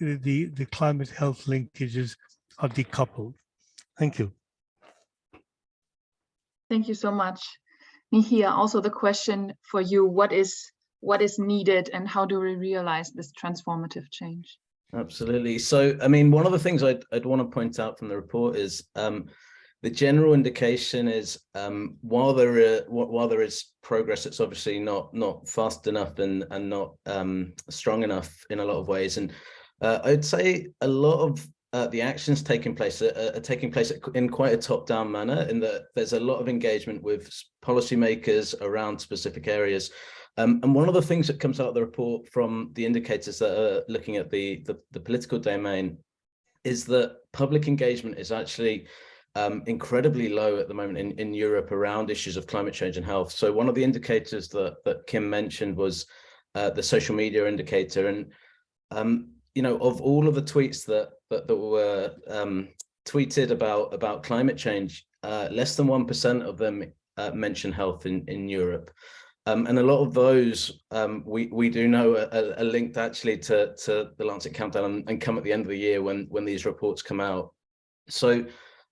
the the climate health linkages are decoupled. Thank you. Thank you so much. Niheer, also the question for you, what is what is needed and how do we realize this transformative change? Absolutely. So, I mean, one of the things I'd, I'd want to point out from the report is um, the general indication is um, while there are, while there is progress, it's obviously not not fast enough and and not um, strong enough in a lot of ways. And uh, I'd say a lot of uh, the actions taking place are, are, taking place in quite a top-down manner in that there's a lot of engagement with policymakers around specific areas. Um, and one of the things that comes out of the report from the indicators that are looking at the, the, the political domain is that public engagement is actually um, incredibly low at the moment in, in Europe around issues of climate change and health. So one of the indicators that, that Kim mentioned was uh, the social media indicator. And um, you know, of all of the tweets that that, that were um, tweeted about about climate change, uh, less than one percent of them uh, mention health in in Europe, um, and a lot of those um, we we do know are, are, linked actually to to the Lancet Countdown and, and, come at the end of the year when when these reports come out. so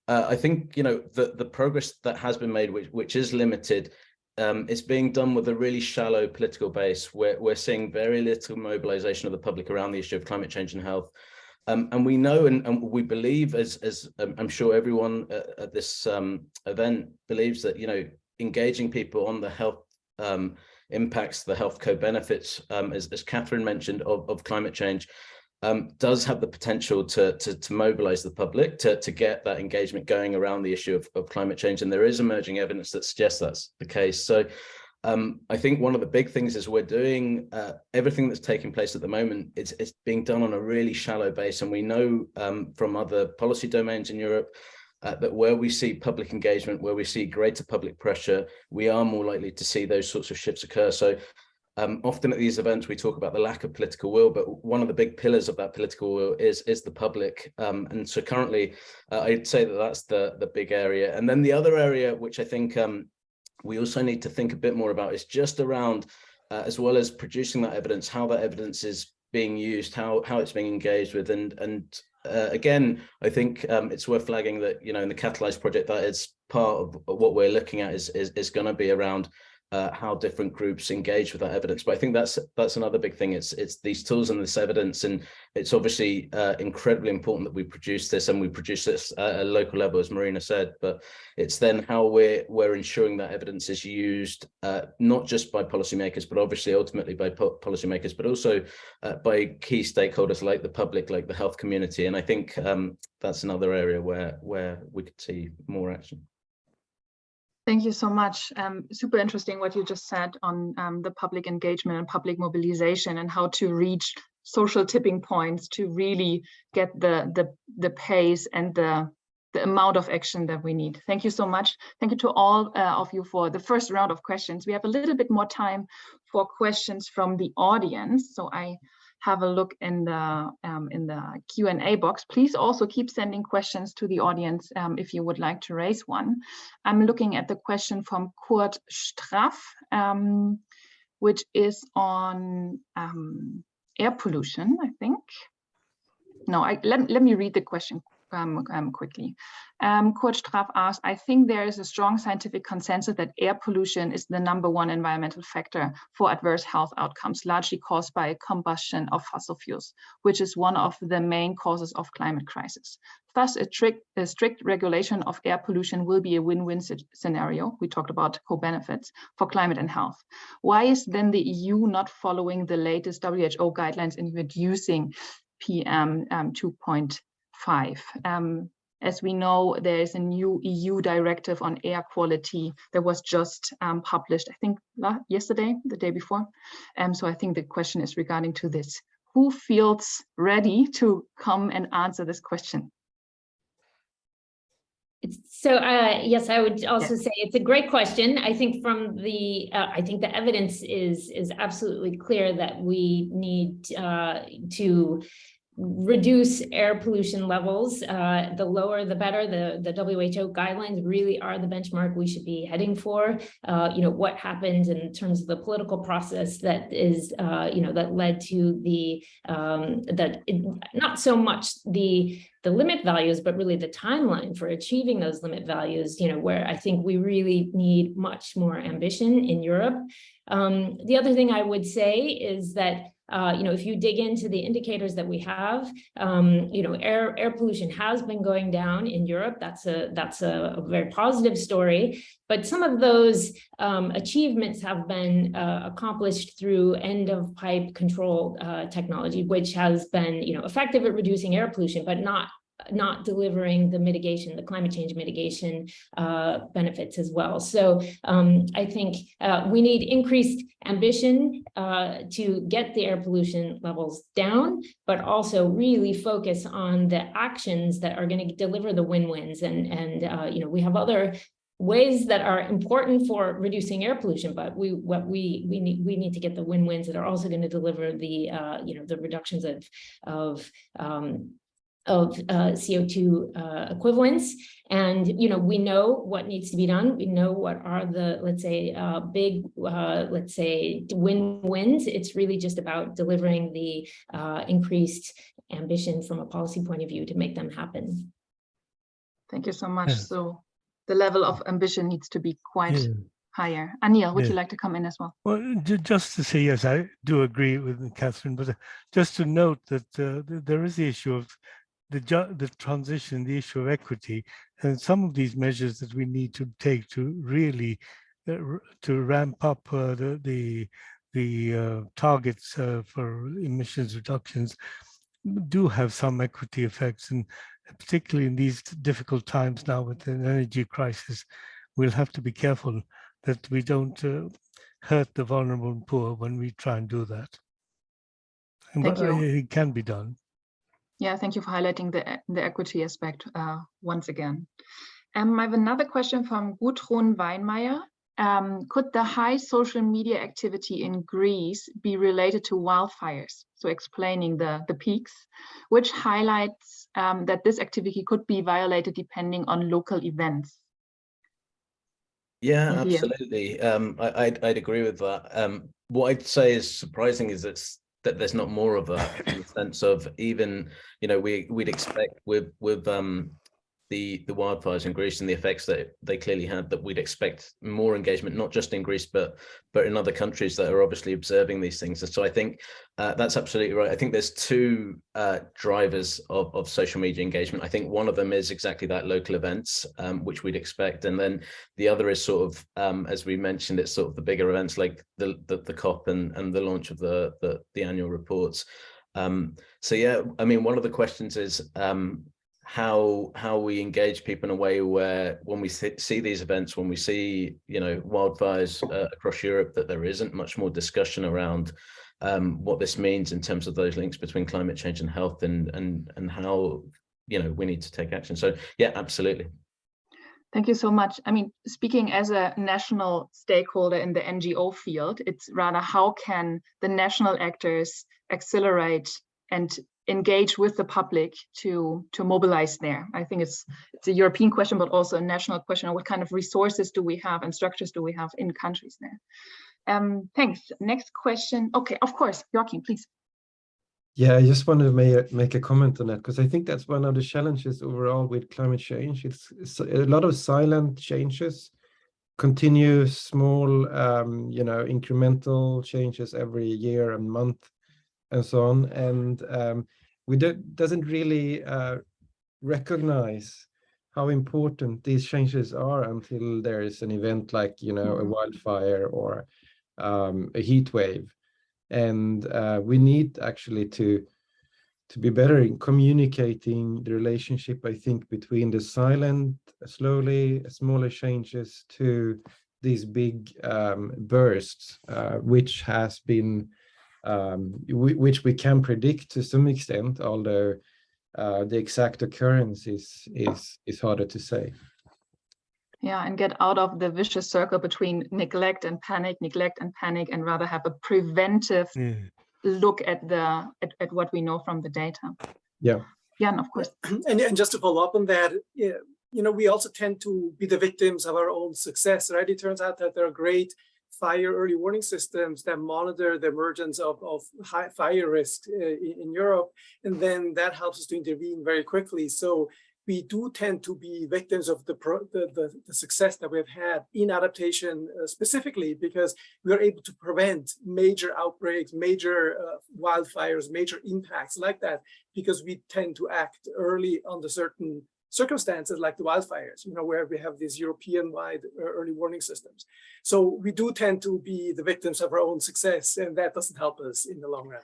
uh, I think, you know, the, the progress that has been made, which, which is limited, um, it's being done with a really shallow political base. We're, we're seeing very little mobilization of the public around the issue of climate change and health. Um, and we know and, and, we believe, as, as um, I'm sure everyone at, at this um, event believes that, you know, engaging people on the health um, impacts, the health co-benefits, um, as, as Cathryn mentioned, of, of climate change, um, does have the potential to, to, to, mobilize the public, to, to get that engagement going around the issue of, of climate change. And there is emerging evidence that suggests that's the case. So um, I think one of the big things is we're doing uh, everything that's taking place at the moment, it's, it's being done on a really shallow base. And we know um, from other policy domains in Europe uh, that where we see public engagement, where we see greater public pressure, we are more likely to see those sorts of shifts occur. So um, often at these events, we talk about the lack of political will, but one of the big pillars of that political will is, is the public. Um, and so currently, uh, I'd say that that's the, the big area. And then the other area, which I think um, we also need to think a bit more about is just around, uh, as well as producing that evidence, how that evidence is being used, how, how it's being engaged with. And, and uh, again, I think um, it's worth flagging that, you know, in the CATALYSE project, that is part of what we're looking at is, is, is going to be around uh, how different groups engage with that evidence. But I think that's that's another big thing. It's it's these tools and this evidence, and it's obviously uh, incredibly important that we produce this and we produce this at a local level, as Marina said. But it's then how we're we're ensuring that evidence is used uh, not just by policymakers, but obviously ultimately by po policymakers, but also uh, by key stakeholders like the public, like the health community. And I think um, that's another area where where we could see more action. Thank you so much. Um, super interesting what you just said on um, the public engagement and public mobilization and how to reach social tipping points to really get the the the pace and the the amount of action that we need. Thank you so much. Thank you to all uh, of you for the first round of questions. We have a little bit more time for questions from the audience. So I have a look in the um, in the Q&A box. Please also keep sending questions to the audience um, if you would like to raise one. I'm looking at the question from Kurt Straff, um, which is on um, air pollution, I think. No, I, let, let me read the question um, um, quickly. Um, Kurt Straff asked, I think there is a strong scientific consensus that air pollution is the number one environmental factor for adverse health outcomes, largely caused by combustion of fossil fuels, which is one of the main causes of climate crisis. Thus, a strict, a strict regulation of air pollution will be a win-win scenario. We talked about co-benefits for climate and health. Why is then the EU not following the latest WHO guidelines in reducing PM um, 2.0? Five. Um, as we know, there is a new EU directive on air quality that was just um, published, I think yesterday, the day before. Um, so I think the question is regarding to this. Who feels ready to come and answer this question? So uh, yes, I would also say it's a great question. I think from the, uh, I think the evidence is is absolutely clear that we need uh, to reduce air pollution levels. Uh, the lower, the better. The, the WHO guidelines really are the benchmark we should be heading for. Uh, you know, what happened in terms of the political process that is, uh, you know, that led to the, um, that it, not so much the the limit values, but really the timeline for achieving those limit values, you know, where I think we really need much more ambition in Europe. Um, the other thing I would say is that uh, you know, if you dig into the indicators that we have, um, you know, air air pollution has been going down in Europe. That's a that's a, a very positive story. But some of those um, achievements have been uh, accomplished through end of pipe control uh, technology, which has been, you know, effective at reducing air pollution, but not not delivering the mitigation, the climate change mitigation uh, benefits as well. So um, I think uh, we need increased ambition uh, to get the air pollution levels down, but also really focus on the actions that are going to deliver the win-wins. And, and uh, you know, we have other ways that are important for reducing air pollution, but we what we we need we need to get the win-wins that are also going to deliver the uh, you know the reductions of of um, of uh, CO2 uh, equivalents. And, you know, we know what needs to be done. We know what are the, let's say, uh, big, uh, let's say, win-wins. It's really just about delivering the uh, increased ambition from a policy point of view to make them happen. Thank you so much. Yes. So the level of ambition needs to be quite Yeah. higher. Anil, would you like to come in as well? Well, just to say, yes, I do agree with Cathryn, but uh, just to note that uh, there is the issue of the the transition, the issue of equity, and some of these measures that we need to take to really uh, to ramp up uh, the the the uh, targets uh, for emissions reductions do have some equity effects, and particularly in these difficult times now with an energy crisis, we'll have to be careful that we don't uh, hurt the vulnerable and poor when we try and do that. And Thank but, uh, you. It can be done. Yeah, thank you for highlighting the, the equity aspect uh, once again. Um, I have another question from Gudrun Weinmeier. Um, could the high social media activity in Greece be related to wildfires? So explaining the, the peaks, which highlights um, that this activity could be violated depending on local events. Yeah, absolutely. Um, I, I'd, I'd agree with that. Um, what I'd say is surprising is that's, that there's not more of a sense of even, you know, we, we'd expect with, with um, the, the wildfires in Greece and the effects that they clearly had, that we'd expect more engagement, not just in Greece, but, but in other countries that are obviously observing these things. And so I think uh, that's absolutely right. I think there's two uh, drivers of, of social media engagement. I think one of them is exactly that local events, um, which we'd expect. And then the other is sort of, um, as we mentioned, it's sort of the bigger events like the the, the COP and, and the launch of the, the, the annual reports. Um, so yeah, I mean, one of the questions is um, how how we engage people in a way where when we see, see these events, when we see you know wildfires uh, across Europe, that there isn't much more discussion around um, what this means in terms of those links between climate change and health, and and and how you know we need to take action. So yeah, absolutely. Thank you so much. I mean, speaking as a national stakeholder in the NGO field, it's rather how can the national actors accelerate and engage with the public to to mobilize there. I think it's it's a European question, but also a national question. What kind of resources do we have and structures do we have in countries there? Um, thanks. Next question. Okay, of course, Joacim, please. Yeah, I just wanted to make, make a comment on that because I think that's one of the challenges overall with climate change. It's, it's a lot of silent changes, continuous small, um, you know, incremental changes every year and month and so on. And um, we don't, doesn't really uh, recognize how important these changes are until there is an event like, you know, a Mhm. wildfire or um, a heat wave and uh, we need actually to to be better in communicating the relationship i think between the silent slowly smaller changes to these big um, bursts uh, which has been um, which we can predict to some extent although uh, the exact occurrence is is is harder to say Yeah, and get out of the vicious circle between neglect and panic, neglect and panic, and rather have a preventive Yeah. look at the at, at what we know from the data. yeah Yeah, and of course. and, and just to follow up on that, yeah, you know, we also tend to be the victims of our own success, right? It turns out that there are great fire early warning systems that monitor the emergence of, of high fire risk uh, in, in Europe, and then that helps us to intervene very quickly. So we do tend to be victims of the, pro, the, the, the success that we've had in adaptation uh, specifically because we are able to prevent major outbreaks, major uh, wildfires, major impacts like that because we tend to act early under certain circumstances like the wildfires, you know, where we have these European-wide uh, early warning systems. So we do tend to be the victims of our own success, and that doesn't help us in the long run.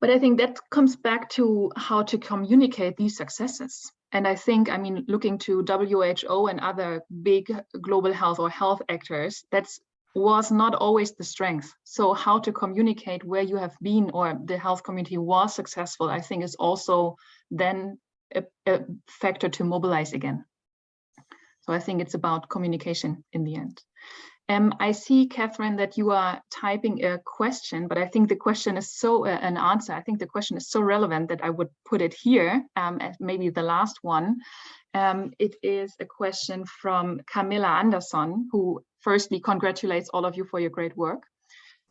But I think that comes back to how to communicate these successes. And I think, I mean, looking to WHO and other big global health or health actors, that's was not always the strength. So how to communicate where you have been or the health community was successful, I think is also then a, a factor to mobilize again. So I think it's about communication in the end. Um, I see, Cathryn, that you are typing a question, but I think the question is so uh, an answer. I think the question is so relevant that I would put it here um, as maybe the last one. Um, it is a question from Camilla Anderson, who firstly congratulates all of you for your great work.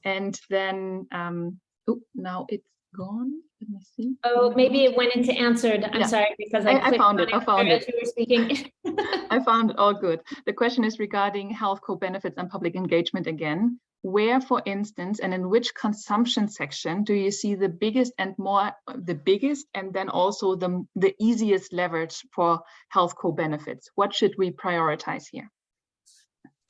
And then, oh, now it's gone? Let me see. Oh, maybe it went into answered. I'm Yeah. sorry, because I I- I found it, I found it. you were speaking. I found it all good. The question is regarding health co-benefits and public engagement again. Where, for instance, and in which consumption section do you see the biggest and more, the biggest and then also the, the easiest leverage for health co-benefits? What should we prioritize here?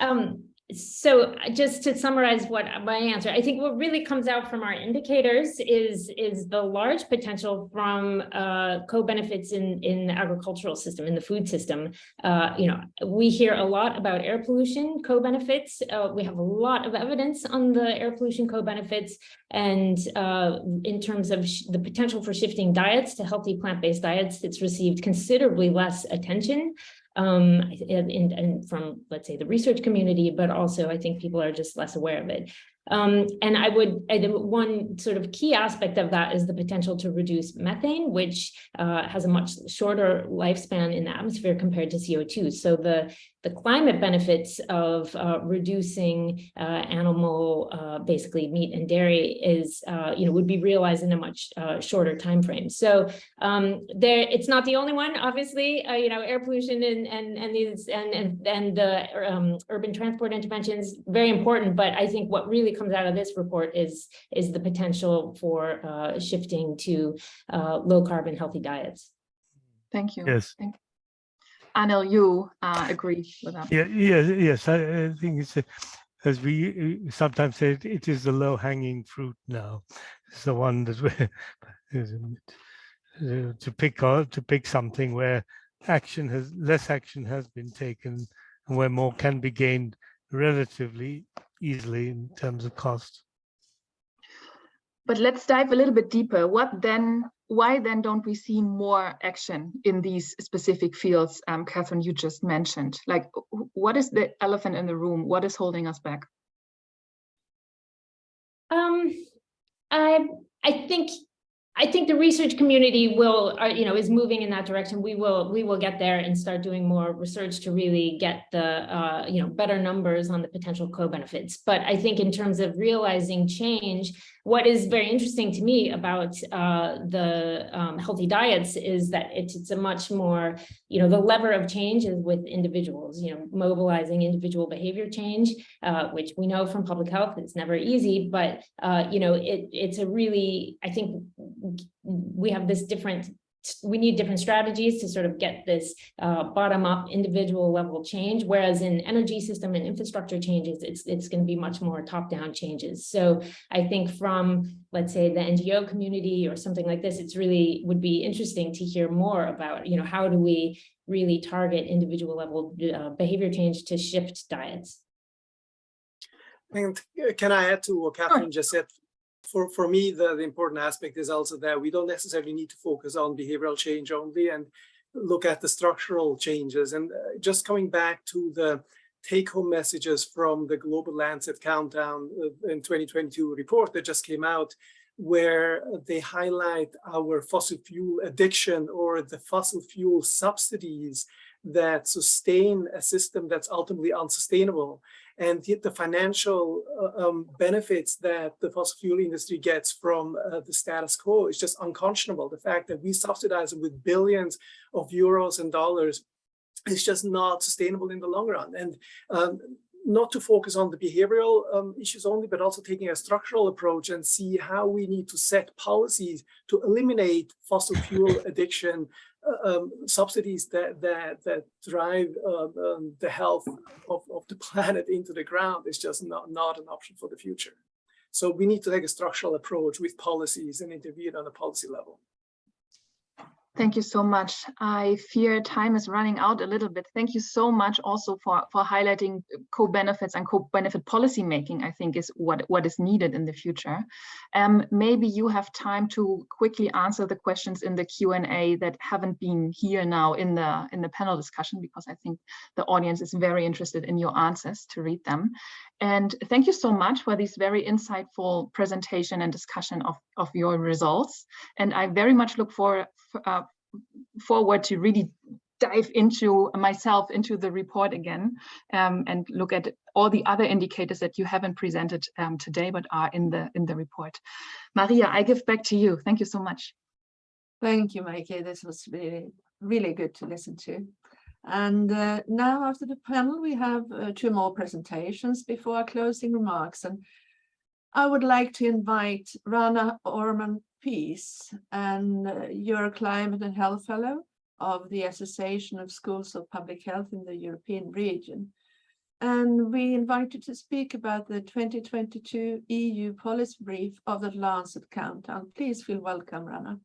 Um, so uh, just to summarize what my answer, I think what really comes out from our indicators is, is the large potential from uh, co-benefits in, in the agricultural system, in the food system. Uh, you know, we hear a lot about air pollution co-benefits. Uh, we have a lot of evidence on the air pollution co-benefits. And uh, in terms of the potential for shifting diets to healthy plant-based diets, it's received considerably less attention um, and, and, from, let's say, the research community, but also I think people are just less aware of it. Um, and I would, I, one sort of key aspect of that is the potential to reduce methane, which uh, has a much shorter lifespan in the atmosphere compared to CO2. So the, the climate benefits of uh, reducing uh, animal, uh, basically meat and dairy is, uh, you know, would be realized in a much uh, shorter time frame. So um, there, it's not the only one, obviously, uh, you know, air pollution and, and, and these, and, and, and the um, urban transport interventions, very important. But I think what really comes out of this report is, is the potential for uh, shifting to uh, low carbon, healthy diets. Thank you. Yes. Thank Anil, you uh, agree with that? Yeah, yeah, yes, I, I think it's, a- as we uh, sometimes say, it it is the low hanging fruit now. It's the one that we're, uh, to pick on, to pick something where action has, less action has been taken and where more can be gained relatively easily in terms of cost. But let's dive a little bit deeper. What then, why then don't we see more action in these specific fields, um, Cathryn, you just mentioned? Like, what is the elephant in the room? What is holding us back? Um, I, I think, I think the research community will, uh, you know, is moving in that direction. We will, we will get there and start doing more research to really get the, uh, you know, better numbers on the potential co-benefits. But I think in terms of realizing change, what is very interesting to me about uh, the um, healthy diets is that it's, it's a much more, you know, the lever of change is with individuals, you know, mobilizing individual behavior change, uh, which we know from public health, it's never easy, but, uh, you know, it, it's a really, I think we have this different we need different strategies to sort of get this uh, bottom up individual level change, whereas in energy system and infrastructure changes, it's, it's going to be much more top down changes. So I think from, let's say, the NGO community or something like this, it's really would be interesting to hear more about, you know, how do we really target individual level uh, behavior change to shift diets? And uh, can I add to what Cathryn just said? For, for me, the, the important aspect is also that we don't necessarily need to focus on behavioral change only and look at the structural changes. And uh, just coming back to the take-home messages from the Global Lancet Countdown uh, in 2022 report that just came out, where they highlight our fossil fuel addiction or the fossil fuel subsidies that sustain a system that's ultimately unsustainable and yet the financial uh, um, benefits that the fossil fuel industry gets from uh, the status quo is just unconscionable. The fact that we subsidize it with billions of euros and dollars is just not sustainable in the long run. And um, not to focus on the behavioral um, issues only, but also taking a structural approach and see how we need to set policies to eliminate fossil fuel addiction, um, subsidies that that that drive um, um, the health of, of the planet into the ground is just not not an option for the future. So we need to take a structural approach with policies and intervene on a policy level. Thank you so much. I fear time is running out a little bit. Thank you so much also for, for highlighting co-benefits and co-benefit policy making, I think is what, what is needed in the future. Um, maybe you have time to quickly answer the questions in the Q&A that haven't been here now in the, in the panel discussion, because I think the audience is very interested in your answers to read them. And thank you so much for this very insightful presentation and discussion of, of your results. And I very much look for, uh, forward to really dive into myself into the report again um, and look at all the other indicators that you haven't presented um, today, but are in the in the report. Maria, I give back to you. Thank you so much. Thank you, Meike. This was really, really good to listen to. And uh, now after the panel, we have uh, two more presentations before our closing remarks. And I would like to invite Rana Orman Peace, and uh, you're a climate and health fellow of the Association of Schools of Public Health in the European region. And we invite you to speak about the 2022 EU policy brief of the Lancet Countdown. Please feel welcome, Rana.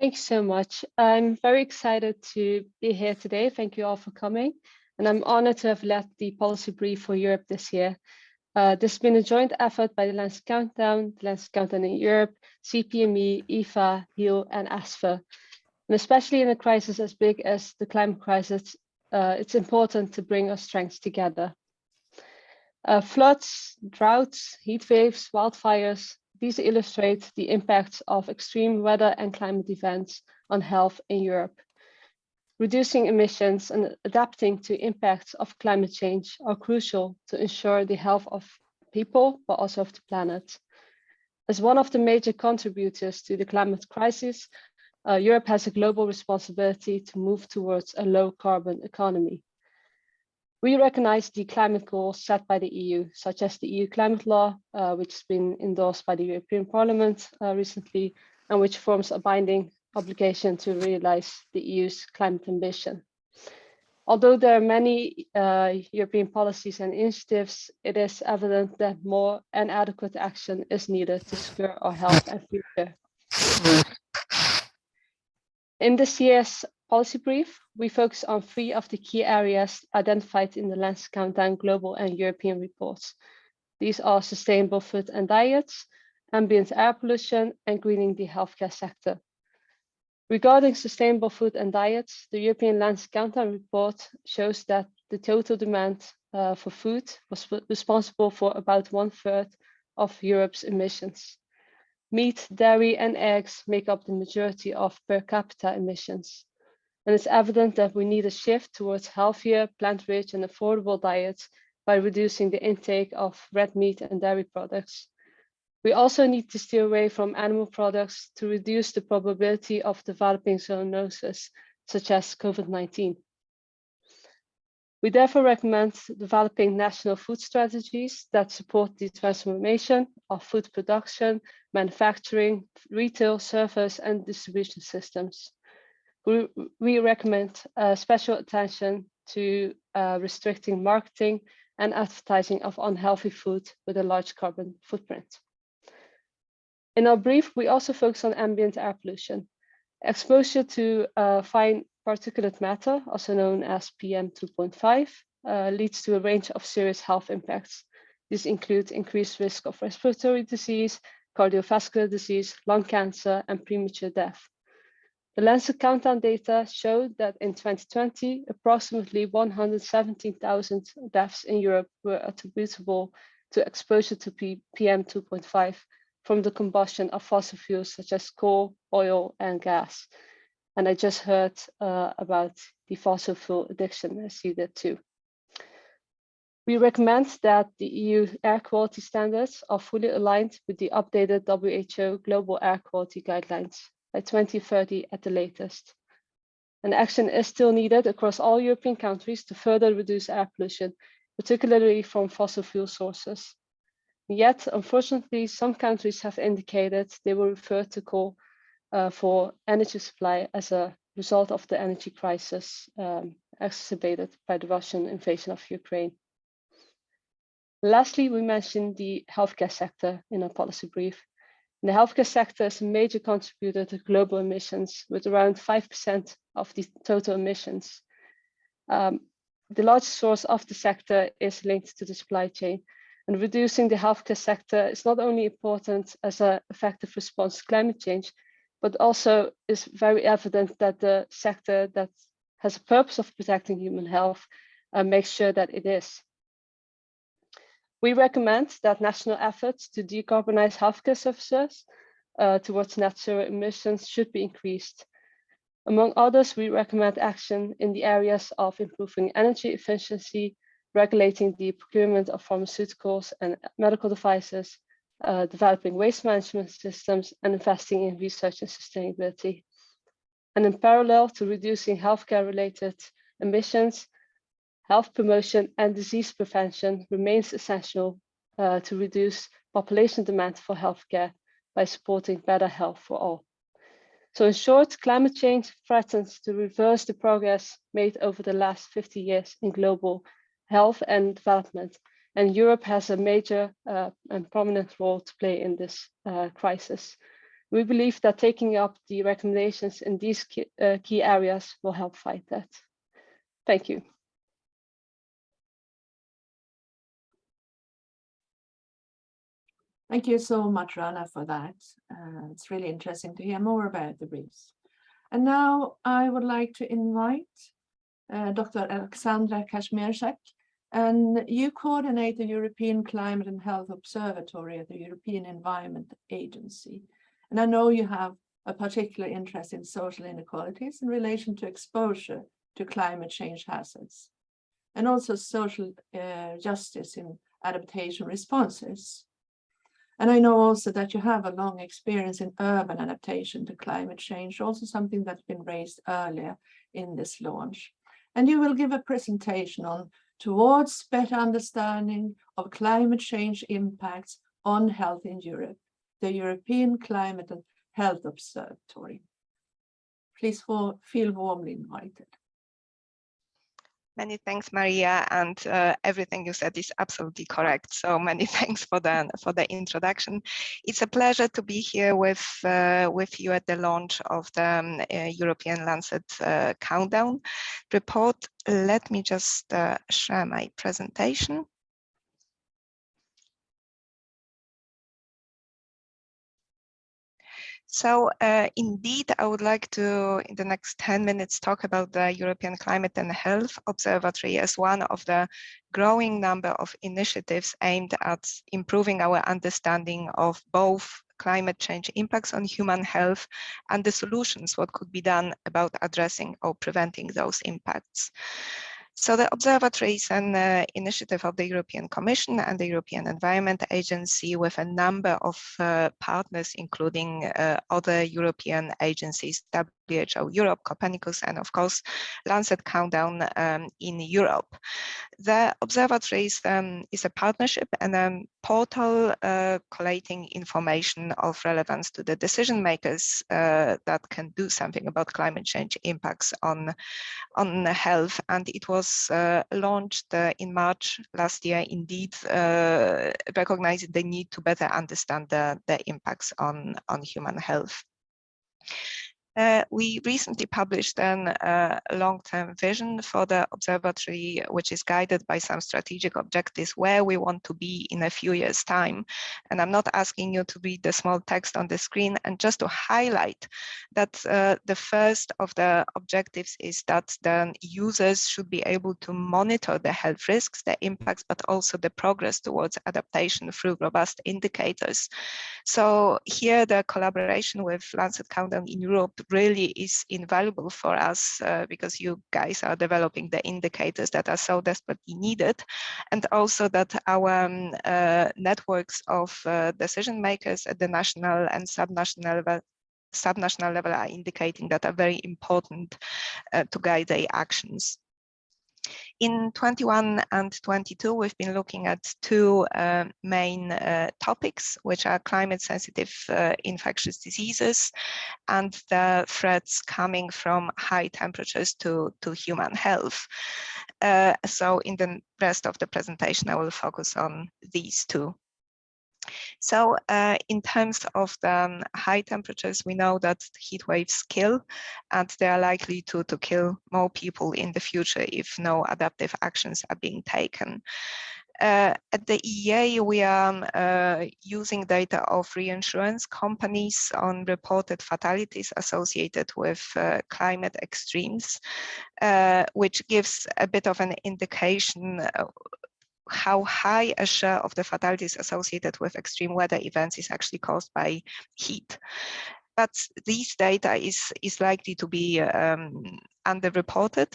Thanks so much. I'm very excited to be here today. Thank you all for coming. And I'm honored to have led the policy brief for Europe this year. Uh, this has been a joint effort by the Lancet Countdown, the Lancet Countdown in Europe, CPME, EPHA, HEAL, and ASPHER. And especially in a crisis as big as the climate crisis, uh, it's important to bring our strengths together. Uh, floods, droughts, heat waves, wildfires, these illustrate the impacts of extreme weather and climate events on health in Europe. Reducing emissions and adapting to impacts of climate change are crucial to ensure the health of people, but also of the planet. As one of the major contributors to the climate crisis, uh, Europe has a global responsibility to move towards a low carbon economy. We recognize the climate goals set by the EU, such as the EU climate law, uh, which has been endorsed by the European Parliament uh, recently, and which forms a binding obligation to realize the EU's climate ambition. Although there are many uh, European policies and initiatives, it is evident that more and adequate action is needed to secure our health and future. In this year's policy brief, we focus on three of the key areas identified in the Lancet Countdown Global and European reports. These are sustainable food and diets, ambient air pollution, and greening the healthcare sector. Regarding sustainable food and diets, the European Lancet Countdown report shows that the total demand uh, for food was responsible for about one third of Europe's emissions. Meat, dairy, and eggs make up the majority of per capita emissions. And it's evident that we need a shift towards healthier, plant-rich, and affordable diets by reducing the intake of red meat and dairy products. We also need to steer away from animal products to reduce the probability of developing zoonosis, such as COVID-19. We therefore recommend developing national food strategies that support the transformation of food production, manufacturing, retail, service, and distribution systems. We, recommend uh, special attention to uh, restricting marketing and advertising of unhealthy food with a large carbon footprint. In our brief, we also focus on ambient air pollution. Exposure to uh, fine particulate matter, also known as PM2.5, uh, leads to a range of serious health impacts. These include increased risk of respiratory disease, cardiovascular disease, lung cancer, and premature death. The Lancet Countdown data showed that in 2020, approximately 117,000 deaths in Europe were attributable to exposure to PM2.5 from the combustion of fossil fuels such as coal, oil, and gas. And I just heard uh, about the fossil fuel addiction. I see that too. We recommend that the EU air quality standards are fully aligned with the updated WHO global air quality guidelines by 2030 at the latest. And action is still needed across all European countries to further reduce air pollution, particularly from fossil fuel sources. Yet, unfortunately, some countries have indicated they will refer to coal uh, for energy supply as a result of the energy crisis um, exacerbated by the Russian invasion of Ukraine. Lastly, we mentioned the healthcare sector in our policy brief. The healthcare sector is a major contributor to global emissions with around 5% of the total emissions. Um, the largest source of the sector is linked to the supply chain, and reducing the healthcare sector is not only important as an effective response to climate change, but also is very evident that the sector that has a purpose of protecting human health uh, makes sure that it is. We recommend that national efforts to decarbonize healthcare services uh, towards net zero emissions should be increased. Among others, we recommend action in the areas of improving energy efficiency, regulating the procurement of pharmaceuticals and medical devices, uh, developing waste management systems, and investing in research and sustainability. And in parallel to reducing healthcare-related emissions, health promotion and disease prevention remains essential uh, to reduce population demand for healthcare by supporting better health for all. So in short, climate change threatens to reverse the progress made over the last 50 years in global health and development. And Europe has a major uh, and prominent role to play in this uh, crisis. We believe that taking up the recommendations in these key, uh, key areas will help fight that. Thank you. Thank you so much, Rana, for that. Uh, it's really interesting to hear more about the briefs. And now I would like to invite uh, Dr. Alexandra Kazmierczak, and you coordinate the European Climate and Health Observatory at the European Environment Agency. And I know you have a particular interest in social inequalities in relation to exposure to climate change hazards, and also social uh, justice in adaptation responses. And I know also that you have a long experience in urban adaptation to climate change, also something that's been raised earlier in this launch. And you will give a presentation on towards better understanding of climate change impacts on health in Europe, the European Climate and Health Observatory. Please feel warmly invited. Many thanks, Maria, and uh, everything you said is absolutely correct. So many thanks for the for the introduction. It's a pleasure to be here with uh, with you at the launch of the um, uh, European Lancet uh, Countdown report. Let me just uh, share my presentation. So uh, indeed, I would like to, in the next 10 minutes, talk about the European Climate and Health Observatory as one of the growing number of initiatives aimed at improving our understanding of both climate change impacts on human health and the solutions, what could be done about addressing or preventing those impacts. So the observatory is an uh, initiative of the European Commission and the European Environment Agency with a number of uh, partners, including uh, other European agencies, WHO Europe, Copernicus, and of course, Lancet Countdown um, in Europe. The observatory is, um, is a partnership and a portal uh, collating information of relevance to the decision makers uh, that can do something about climate change impacts on, on health. And it was uh, launched uh, in March last year, indeed, uh, recognizing the need to better understand the, the impacts on, on human health. Uh, we recently published a uh, long-term vision for the observatory, which is guided by some strategic objectives where we want to be in a few years' time. And I'm not asking you to read the small text on the screen and just to highlight that uh, the first of the objectives is that the users should be able to monitor the health risks, the impacts, but also the progress towards adaptation through robust indicators. So here the collaboration with Lancet Countdown in Europe really is invaluable for us uh, because you guys are developing the indicators that are so desperately needed and also that our um, uh, networks of uh, decision makers at the national and subnational level subnational level are indicating that are very important uh, to guide their actions. In 21 and 22, we've been looking at two uh, main uh, topics, which are climate sensitive uh, infectious diseases and the threats coming from high temperatures to, to human health. Uh, so in the rest of the presentation, I will focus on these two. So uh, in terms of the um, high temperatures, we know that heat waves kill and they are likely to, to kill more people in the future if no adaptive actions are being taken. Uh, at the EEA, we are um, uh, using data of reinsurance companies on reported fatalities associated with uh, climate extremes, uh, which gives a bit of an indication uh, how high a share of the fatalities associated with extreme weather events is actually caused by heat. But these data is, is likely to be um, underreported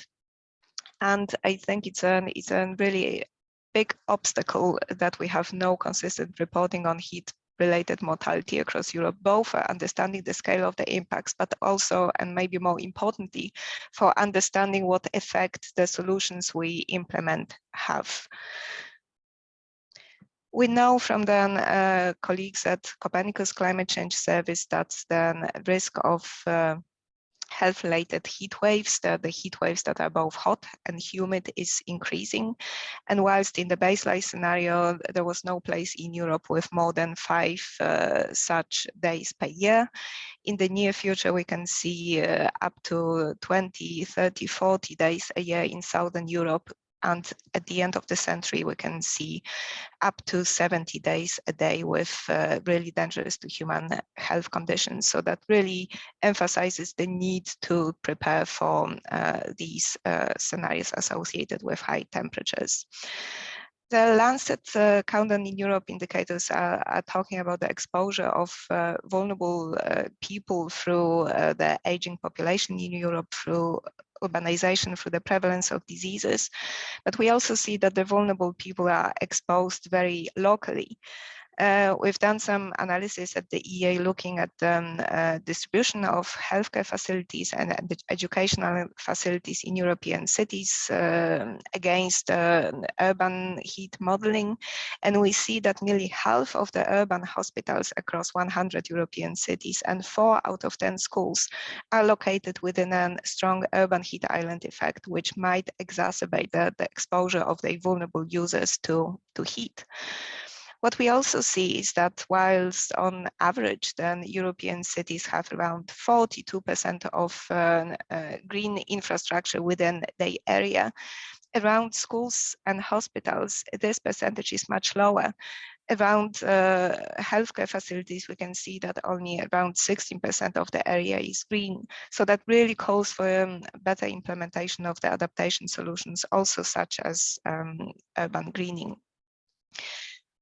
And I think it's an it's a really big obstacle that we have no consistent reporting on heat related mortality across Europe, both for understanding the scale of the impacts, but also, and maybe more importantly, for understanding what effect the solutions we implement have. We know from then uh, colleagues at Copernicus Climate Change Service that the risk of uh, health-related heat waves, the, the heat waves that are both hot and humid is increasing. And whilst in the baseline scenario, there was no place in Europe with more than five uh, such days per year, in the near future, we can see uh, up to 20, 30, 40 days a year in Southern Europe and at the end of the century we can see up to 70 days a day with uh, really dangerous to human health conditions. So that really emphasizes the need to prepare for uh, these uh, scenarios associated with high temperatures the Lancet uh, countdown in Europe indicators are, are, talking about the exposure of uh, vulnerable uh, people through uh, the aging population in Europe through urbanization through the prevalence of diseases. But we also see that the vulnerable people are exposed very locally. Uh, we've done some analysis at the EEA looking at the um, uh, distribution of healthcare facilities and educational facilities in European cities uh, against urban heat modeling. And we see that nearly half of the urban hospitals across 100 European cities and four out of 10 schools are located within a strong urban heat island effect, which might exacerbate the, the exposure of the vulnerable users to, to heat. What we also see is that whilst on average, then European cities have around 42% of uh, uh, green infrastructure within the area, around schools and hospitals, this percentage is much lower. Around uh, healthcare facilities, we can see that only around 16% of the area is green. So that really calls for um, better implementation of the adaptation solutions, also such as um, urban greening.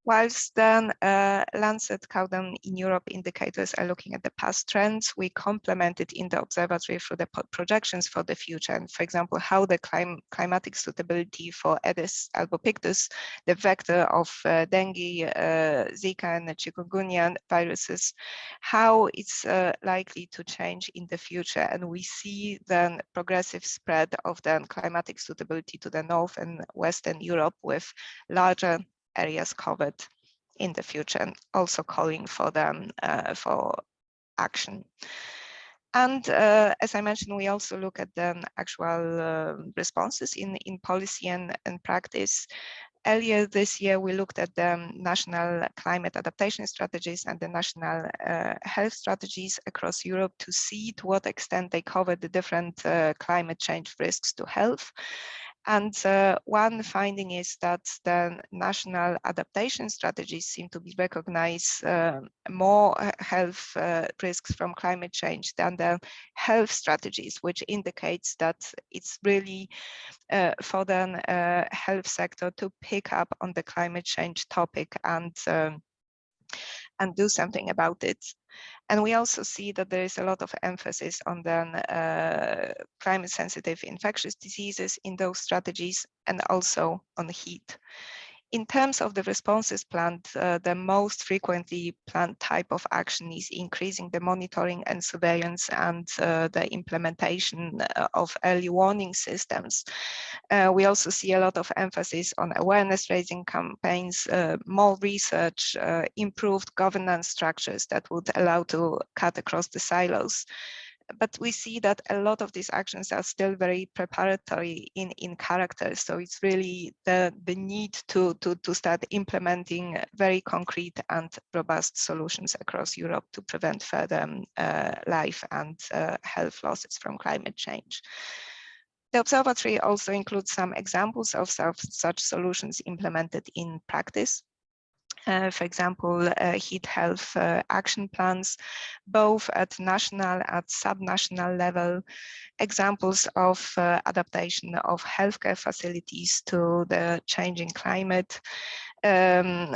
Whilst then uh, Lancet Countdown in Europe indicators are looking at the past trends, we complemented in the observatory through the projections for the future. And for example, how the clim climatic suitability for Aedes albopictus, the vector of uh, dengue, uh, Zika and chikungunya viruses, how it's uh, likely to change in the future. And we see the progressive spread of the climatic suitability to the North and Western Europe with larger areas covered in the future and also calling for them uh, for action. And uh, as I mentioned, we also look at the actual uh, responses in, in policy and, and practice. Earlier this year, we looked at the national climate adaptation strategies and the national uh, health strategies across Europe to see to what extent they cover the different uh, climate change risks to health. And uh, one finding is that the national adaptation strategies seem to be recognize uh, more health uh, risks from climate change than the health strategies, which indicates that it's really uh, for the uh, health sector to pick up on the climate change topic and um, and do something about it. And we also see that there is a lot of emphasis on the uh, climate sensitive infectious diseases in those strategies and also on heat. In terms of the responses planned, uh, the most frequently planned type of action is increasing the monitoring and surveillance and uh, the implementation uh, of early warning systems. Uh, we also see a lot of emphasis on awareness raising campaigns, uh, more research, uh, improved governance structures that would allow to cut across the silos but we see that a lot of these actions are still very preparatory in, in character. So it's really the, the need to, to, to start implementing very concrete and robust solutions across Europe to prevent further um, uh, life and uh, health losses from climate change. The observatory also includes some examples of such solutions implemented in practice. Uh, for example, uh, heat health uh, action plans, both at national, at subnational level, examples of uh, adaptation of healthcare facilities to the changing climate, um,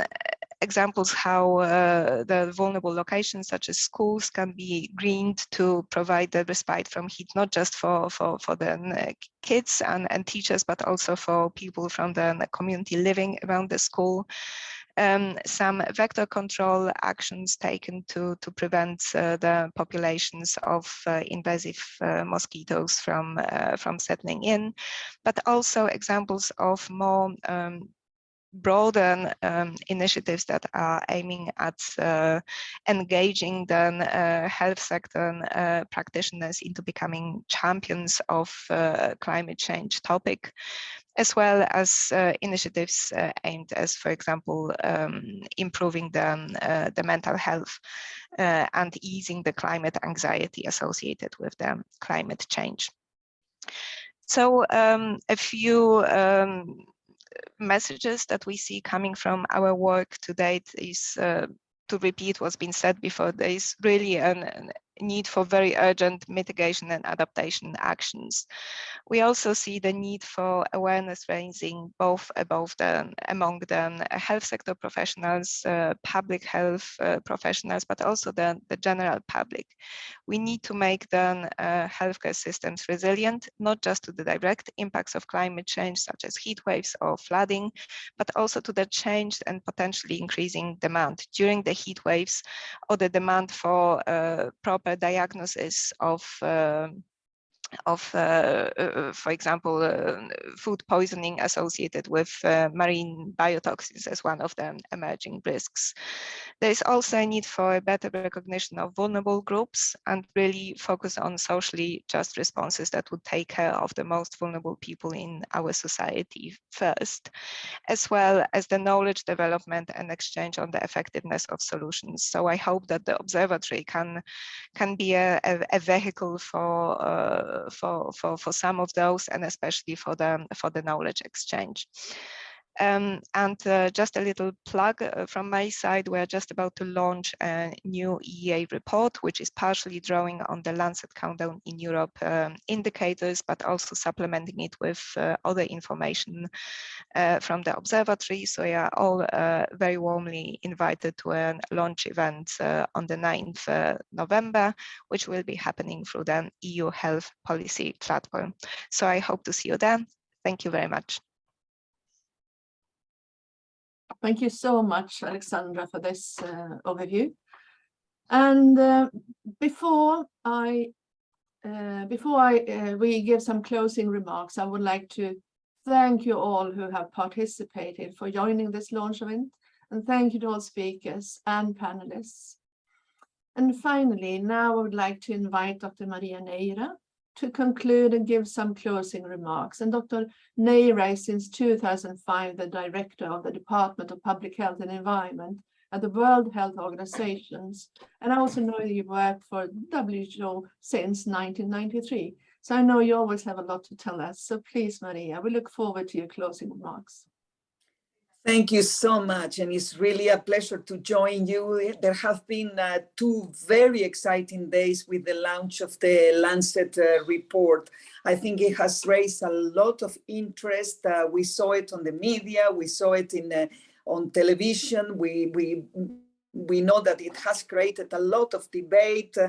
examples how uh, the vulnerable locations such as schools can be greened to provide the respite from heat, not just for, for, for the uh, kids and, and teachers, but also for people from the community living around the school. Um, some vector control actions taken to, to prevent uh, the populations of uh, invasive uh, mosquitoes from, uh, from settling in, but also examples of more um, broaden um, initiatives that are aiming at uh, engaging the uh, health sector uh, practitioners into becoming champions of uh, climate change topic, as well as uh, initiatives uh, aimed as, for example, um, improving the, the mental health and easing the climate anxiety associated with the climate change. So um, a few um, messages that we see coming from our work to date is uh, to repeat what's been said before, there is really an, an need for very urgent mitigation and adaptation actions. We also see the need for awareness raising both above the, among the health sector professionals, uh, public health uh, professionals, but also the, the general public. We need to make the uh, healthcare systems resilient, not just to the direct impacts of climate change, such as heat waves or flooding, but also to the changed and potentially increasing demand during the heat waves or the demand for uh, proper diagnosis of um, of, uh, uh, for example, uh, food poisoning associated with uh, marine biotoxins as one of the emerging risks. There is also a need for a better recognition of vulnerable groups and really focus on socially just responses that would take care of the most vulnerable people in our society first, as well as the knowledge development and exchange on the effectiveness of solutions. So I hope that the observatory can, can be a, a, a vehicle for uh, for, for, for some of those and especially for the, for the knowledge exchange. Um, and uh, just a little plug uh, from my side, we're just about to launch a new EEA report, which is partially drawing on the Lancet Countdown in Europe um, indicators, but also supplementing it with uh, other information uh, from the observatory. So you are all uh, very warmly invited to a launch event on the 9th November, which will be happening through the EU Health Policy Platform. So I hope to see you there. Thank you very much. Thank you so much, Alexandra, for this uh, overview. And uh, before I uh, before I uh, we give some closing remarks, I would like to thank you all who have participated for joining this launch event, and thank you to all speakers and panelists. And finally, now I would like to invite Dr. Maria Neira, to conclude and give some closing remarks. And Dr. Is since 2005 the director of the Department of Public Health and Environment at the World Health Organizations. And I also know you worked for WHO since 1993. So I know you always have a lot to tell us. So please, Maria, we look forward to your closing remarks. Thank you so much. And it's really a pleasure to join you. There have been uh, two very exciting days with the launch of the Lancet uh, report. I think it has raised a lot of interest. Uh, we saw it on the media, we saw it in uh, on television. We, we we know that it has created a lot of debate, uh,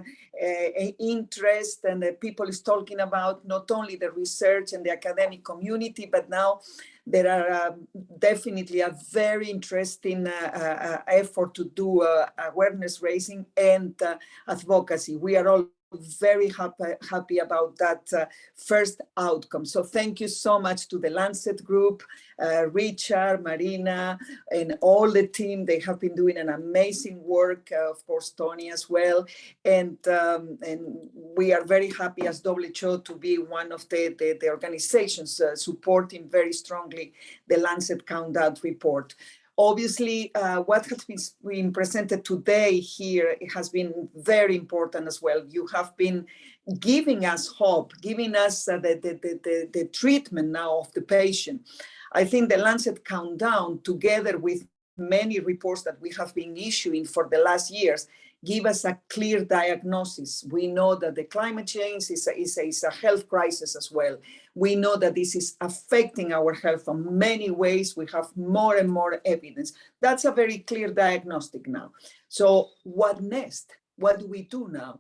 interest, and uh, people is talking about not only the research and the academic community, but now there are uh, definitely a very interesting uh, uh, effort to do awareness raising and advocacy. We are all very happy, happy about that uh, first outcome. So thank you so much to the Lancet group, uh, Richard, Marina, and all the team. They have been doing an amazing work, uh, of course, Tony as well. And, um, and we are very happy as WHO to be one of the, the, the organizations uh, supporting very strongly the Lancet Countdown report. Obviously, uh, what has been, presented today here has been very important as well. You have been giving us hope, giving us uh, the, the, the, the, treatment now of the patient. I think the Lancet Countdown, together with many reports that we have been issuing for the last years, give us a clear diagnosis. We know that the climate change is a, is a, is a health crisis as well. We know that this is affecting our health in many ways. We have more and more evidence. That's a very clear diagnostic now. So what next? What do we do now?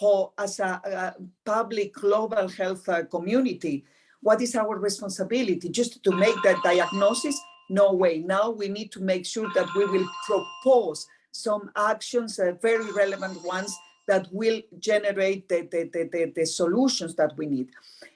How, as a, a public global health uh, community, what is our responsibility? Just to make that diagnosis? No way. Now we need to make sure that we will propose some actions, uh, very relevant ones, that will generate the, the, the, the, solutions that we need.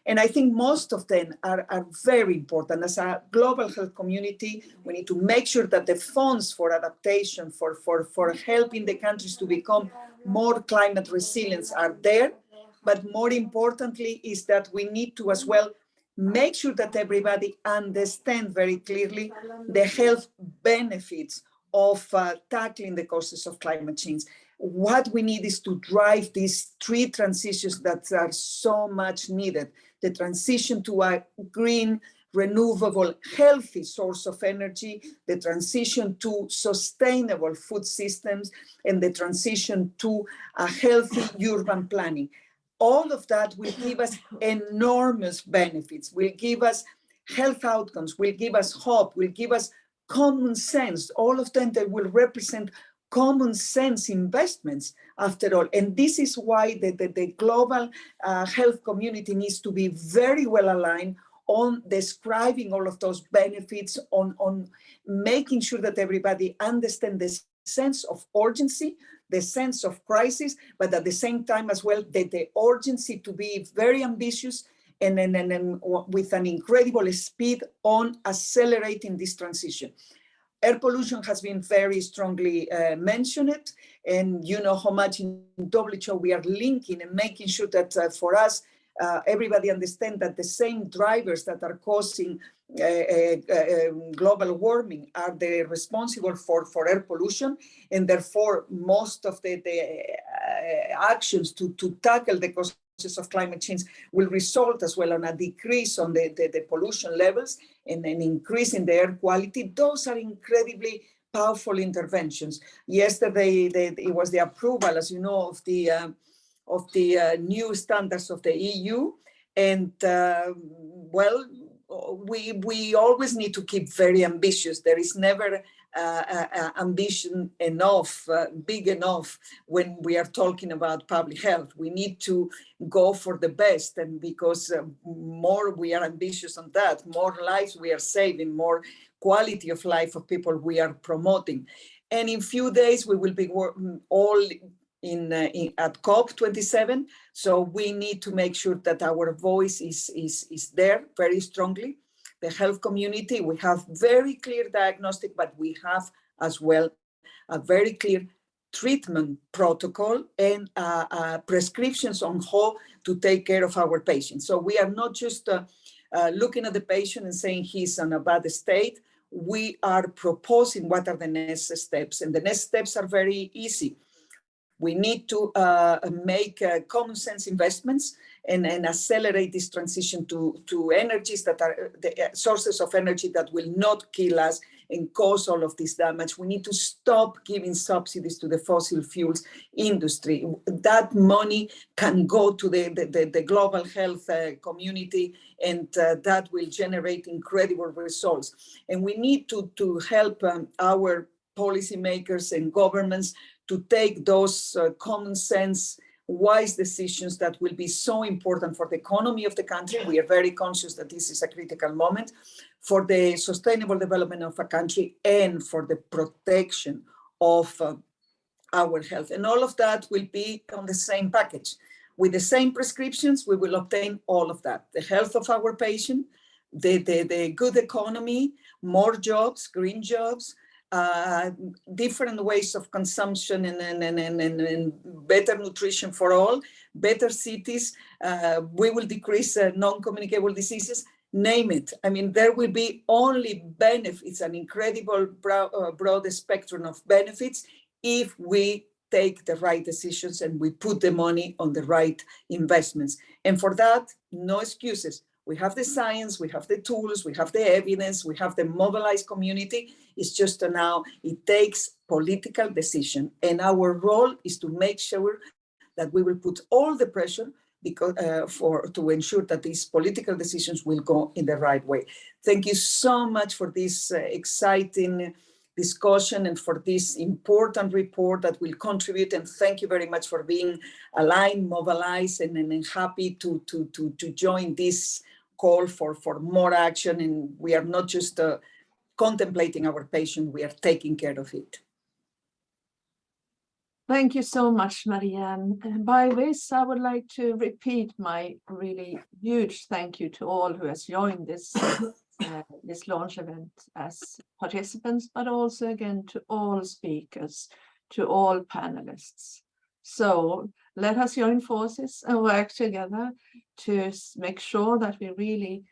And I think most of them are, are very important. As a global health community, we need to make sure that the funds for adaptation, for, for, for helping the countries to become more climate resilient are there. But more importantly is that we need to as well make sure that everybody understand very clearly the health benefits of uh, tackling the causes of climate change. What we need is to drive these three transitions that are so much needed. The transition to a green, renewable, healthy source of energy, the transition to sustainable food systems, and the transition to a healthy urban planning. All of that will give us enormous benefits, will give us health outcomes, will give us hope, will give us common sense, all of them that will represent common sense investments after all. And this is why the, the, the global uh, health community needs to be very well aligned on describing all of those benefits, on, on making sure that everybody understands the sense of urgency, the sense of crisis, but at the same time as well, the, the urgency to be very ambitious and, and, and, with an incredible speed on accelerating this transition. Air pollution has been very strongly uh, mentioned, and you know how much in WHO we are linking and making sure that uh, for us, uh, everybody understand that the same drivers that are causing uh, uh, uh, global warming are the responsible for, for air pollution, and therefore most of the, the actions to, to tackle the cause of climate change will result as well on a decrease on the, the, the pollution levels and an increase in the air quality. Those are incredibly powerful interventions. Yesterday, the, it was the approval, as you know, of the uh, of the uh, new standards of the EU, and uh, well, we we always need to keep very ambitious. There is never ambition enough, uh, big enough when we are talking about public health. We need to go for the best and because uh, more we are ambitious on that, more lives we are saving, more quality of life of people we are promoting. And in few days we will be mm, all in, uh, in, at COP27. So we need to make sure that our voice is, is, is there very strongly the health community, we have very clear diagnostic, but we have as well a very clear treatment protocol and uh, uh, prescriptions on how to take care of our patients. So we are not just uh, uh looking at the patient and saying he's in a bad state. We are proposing what are the next steps and the next steps are very easy. We need to uh, make uh, common sense investments and, and accelerate this transition to, to energies that are the uh, sources of energy that will not kill us and cause all of this damage. We need to stop giving subsidies to the fossil fuels industry. That money can go to the, the, the, the global health uh, community and uh, that will generate incredible results. And we need to, to help um, our policymakers and governments to take those uh, common sense wise decisions that will be so important for the economy of the country. We are very conscious that this is a critical moment for the sustainable development of a country and for the protection of uh, our health. And all of that will be on the same package. With the same prescriptions, we will obtain all of that. The health of our patient, the, the, the good economy, more jobs, green jobs, uh, different ways of consumption and, and, and, and, and, better nutrition for all, better cities, uh, we will decrease uh, non-communicable diseases, name it. I mean, there will be only benefits, an incredible uh, broad spectrum of benefits if we take the right decisions and we put the money on the right investments. And for that, no excuses. We have the science, we have the tools, we have the evidence, we have the mobilized community. It's just now it takes political decision. And our role is to make sure that we will put all the pressure because uh, for to ensure that these political decisions will go in the right way. Thank you so much for this uh, exciting discussion and for this important report that will contribute. And thank you very much for being aligned, mobilized, and, and happy to, to, to, to join this call for, for more action. And we are not just uh, contemplating our patient, we are taking care of it. Thank you so much, Marianne. And by this, I would like to repeat my really huge thank you to all who has joined this, uh, this launch event as participants, but also again to all speakers, to all panelists. So let us join forces and work together to make sure that we really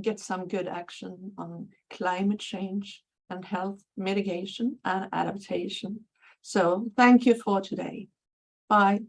get some good action on climate change and health mitigation and adaptation. So thank you for today. Bye.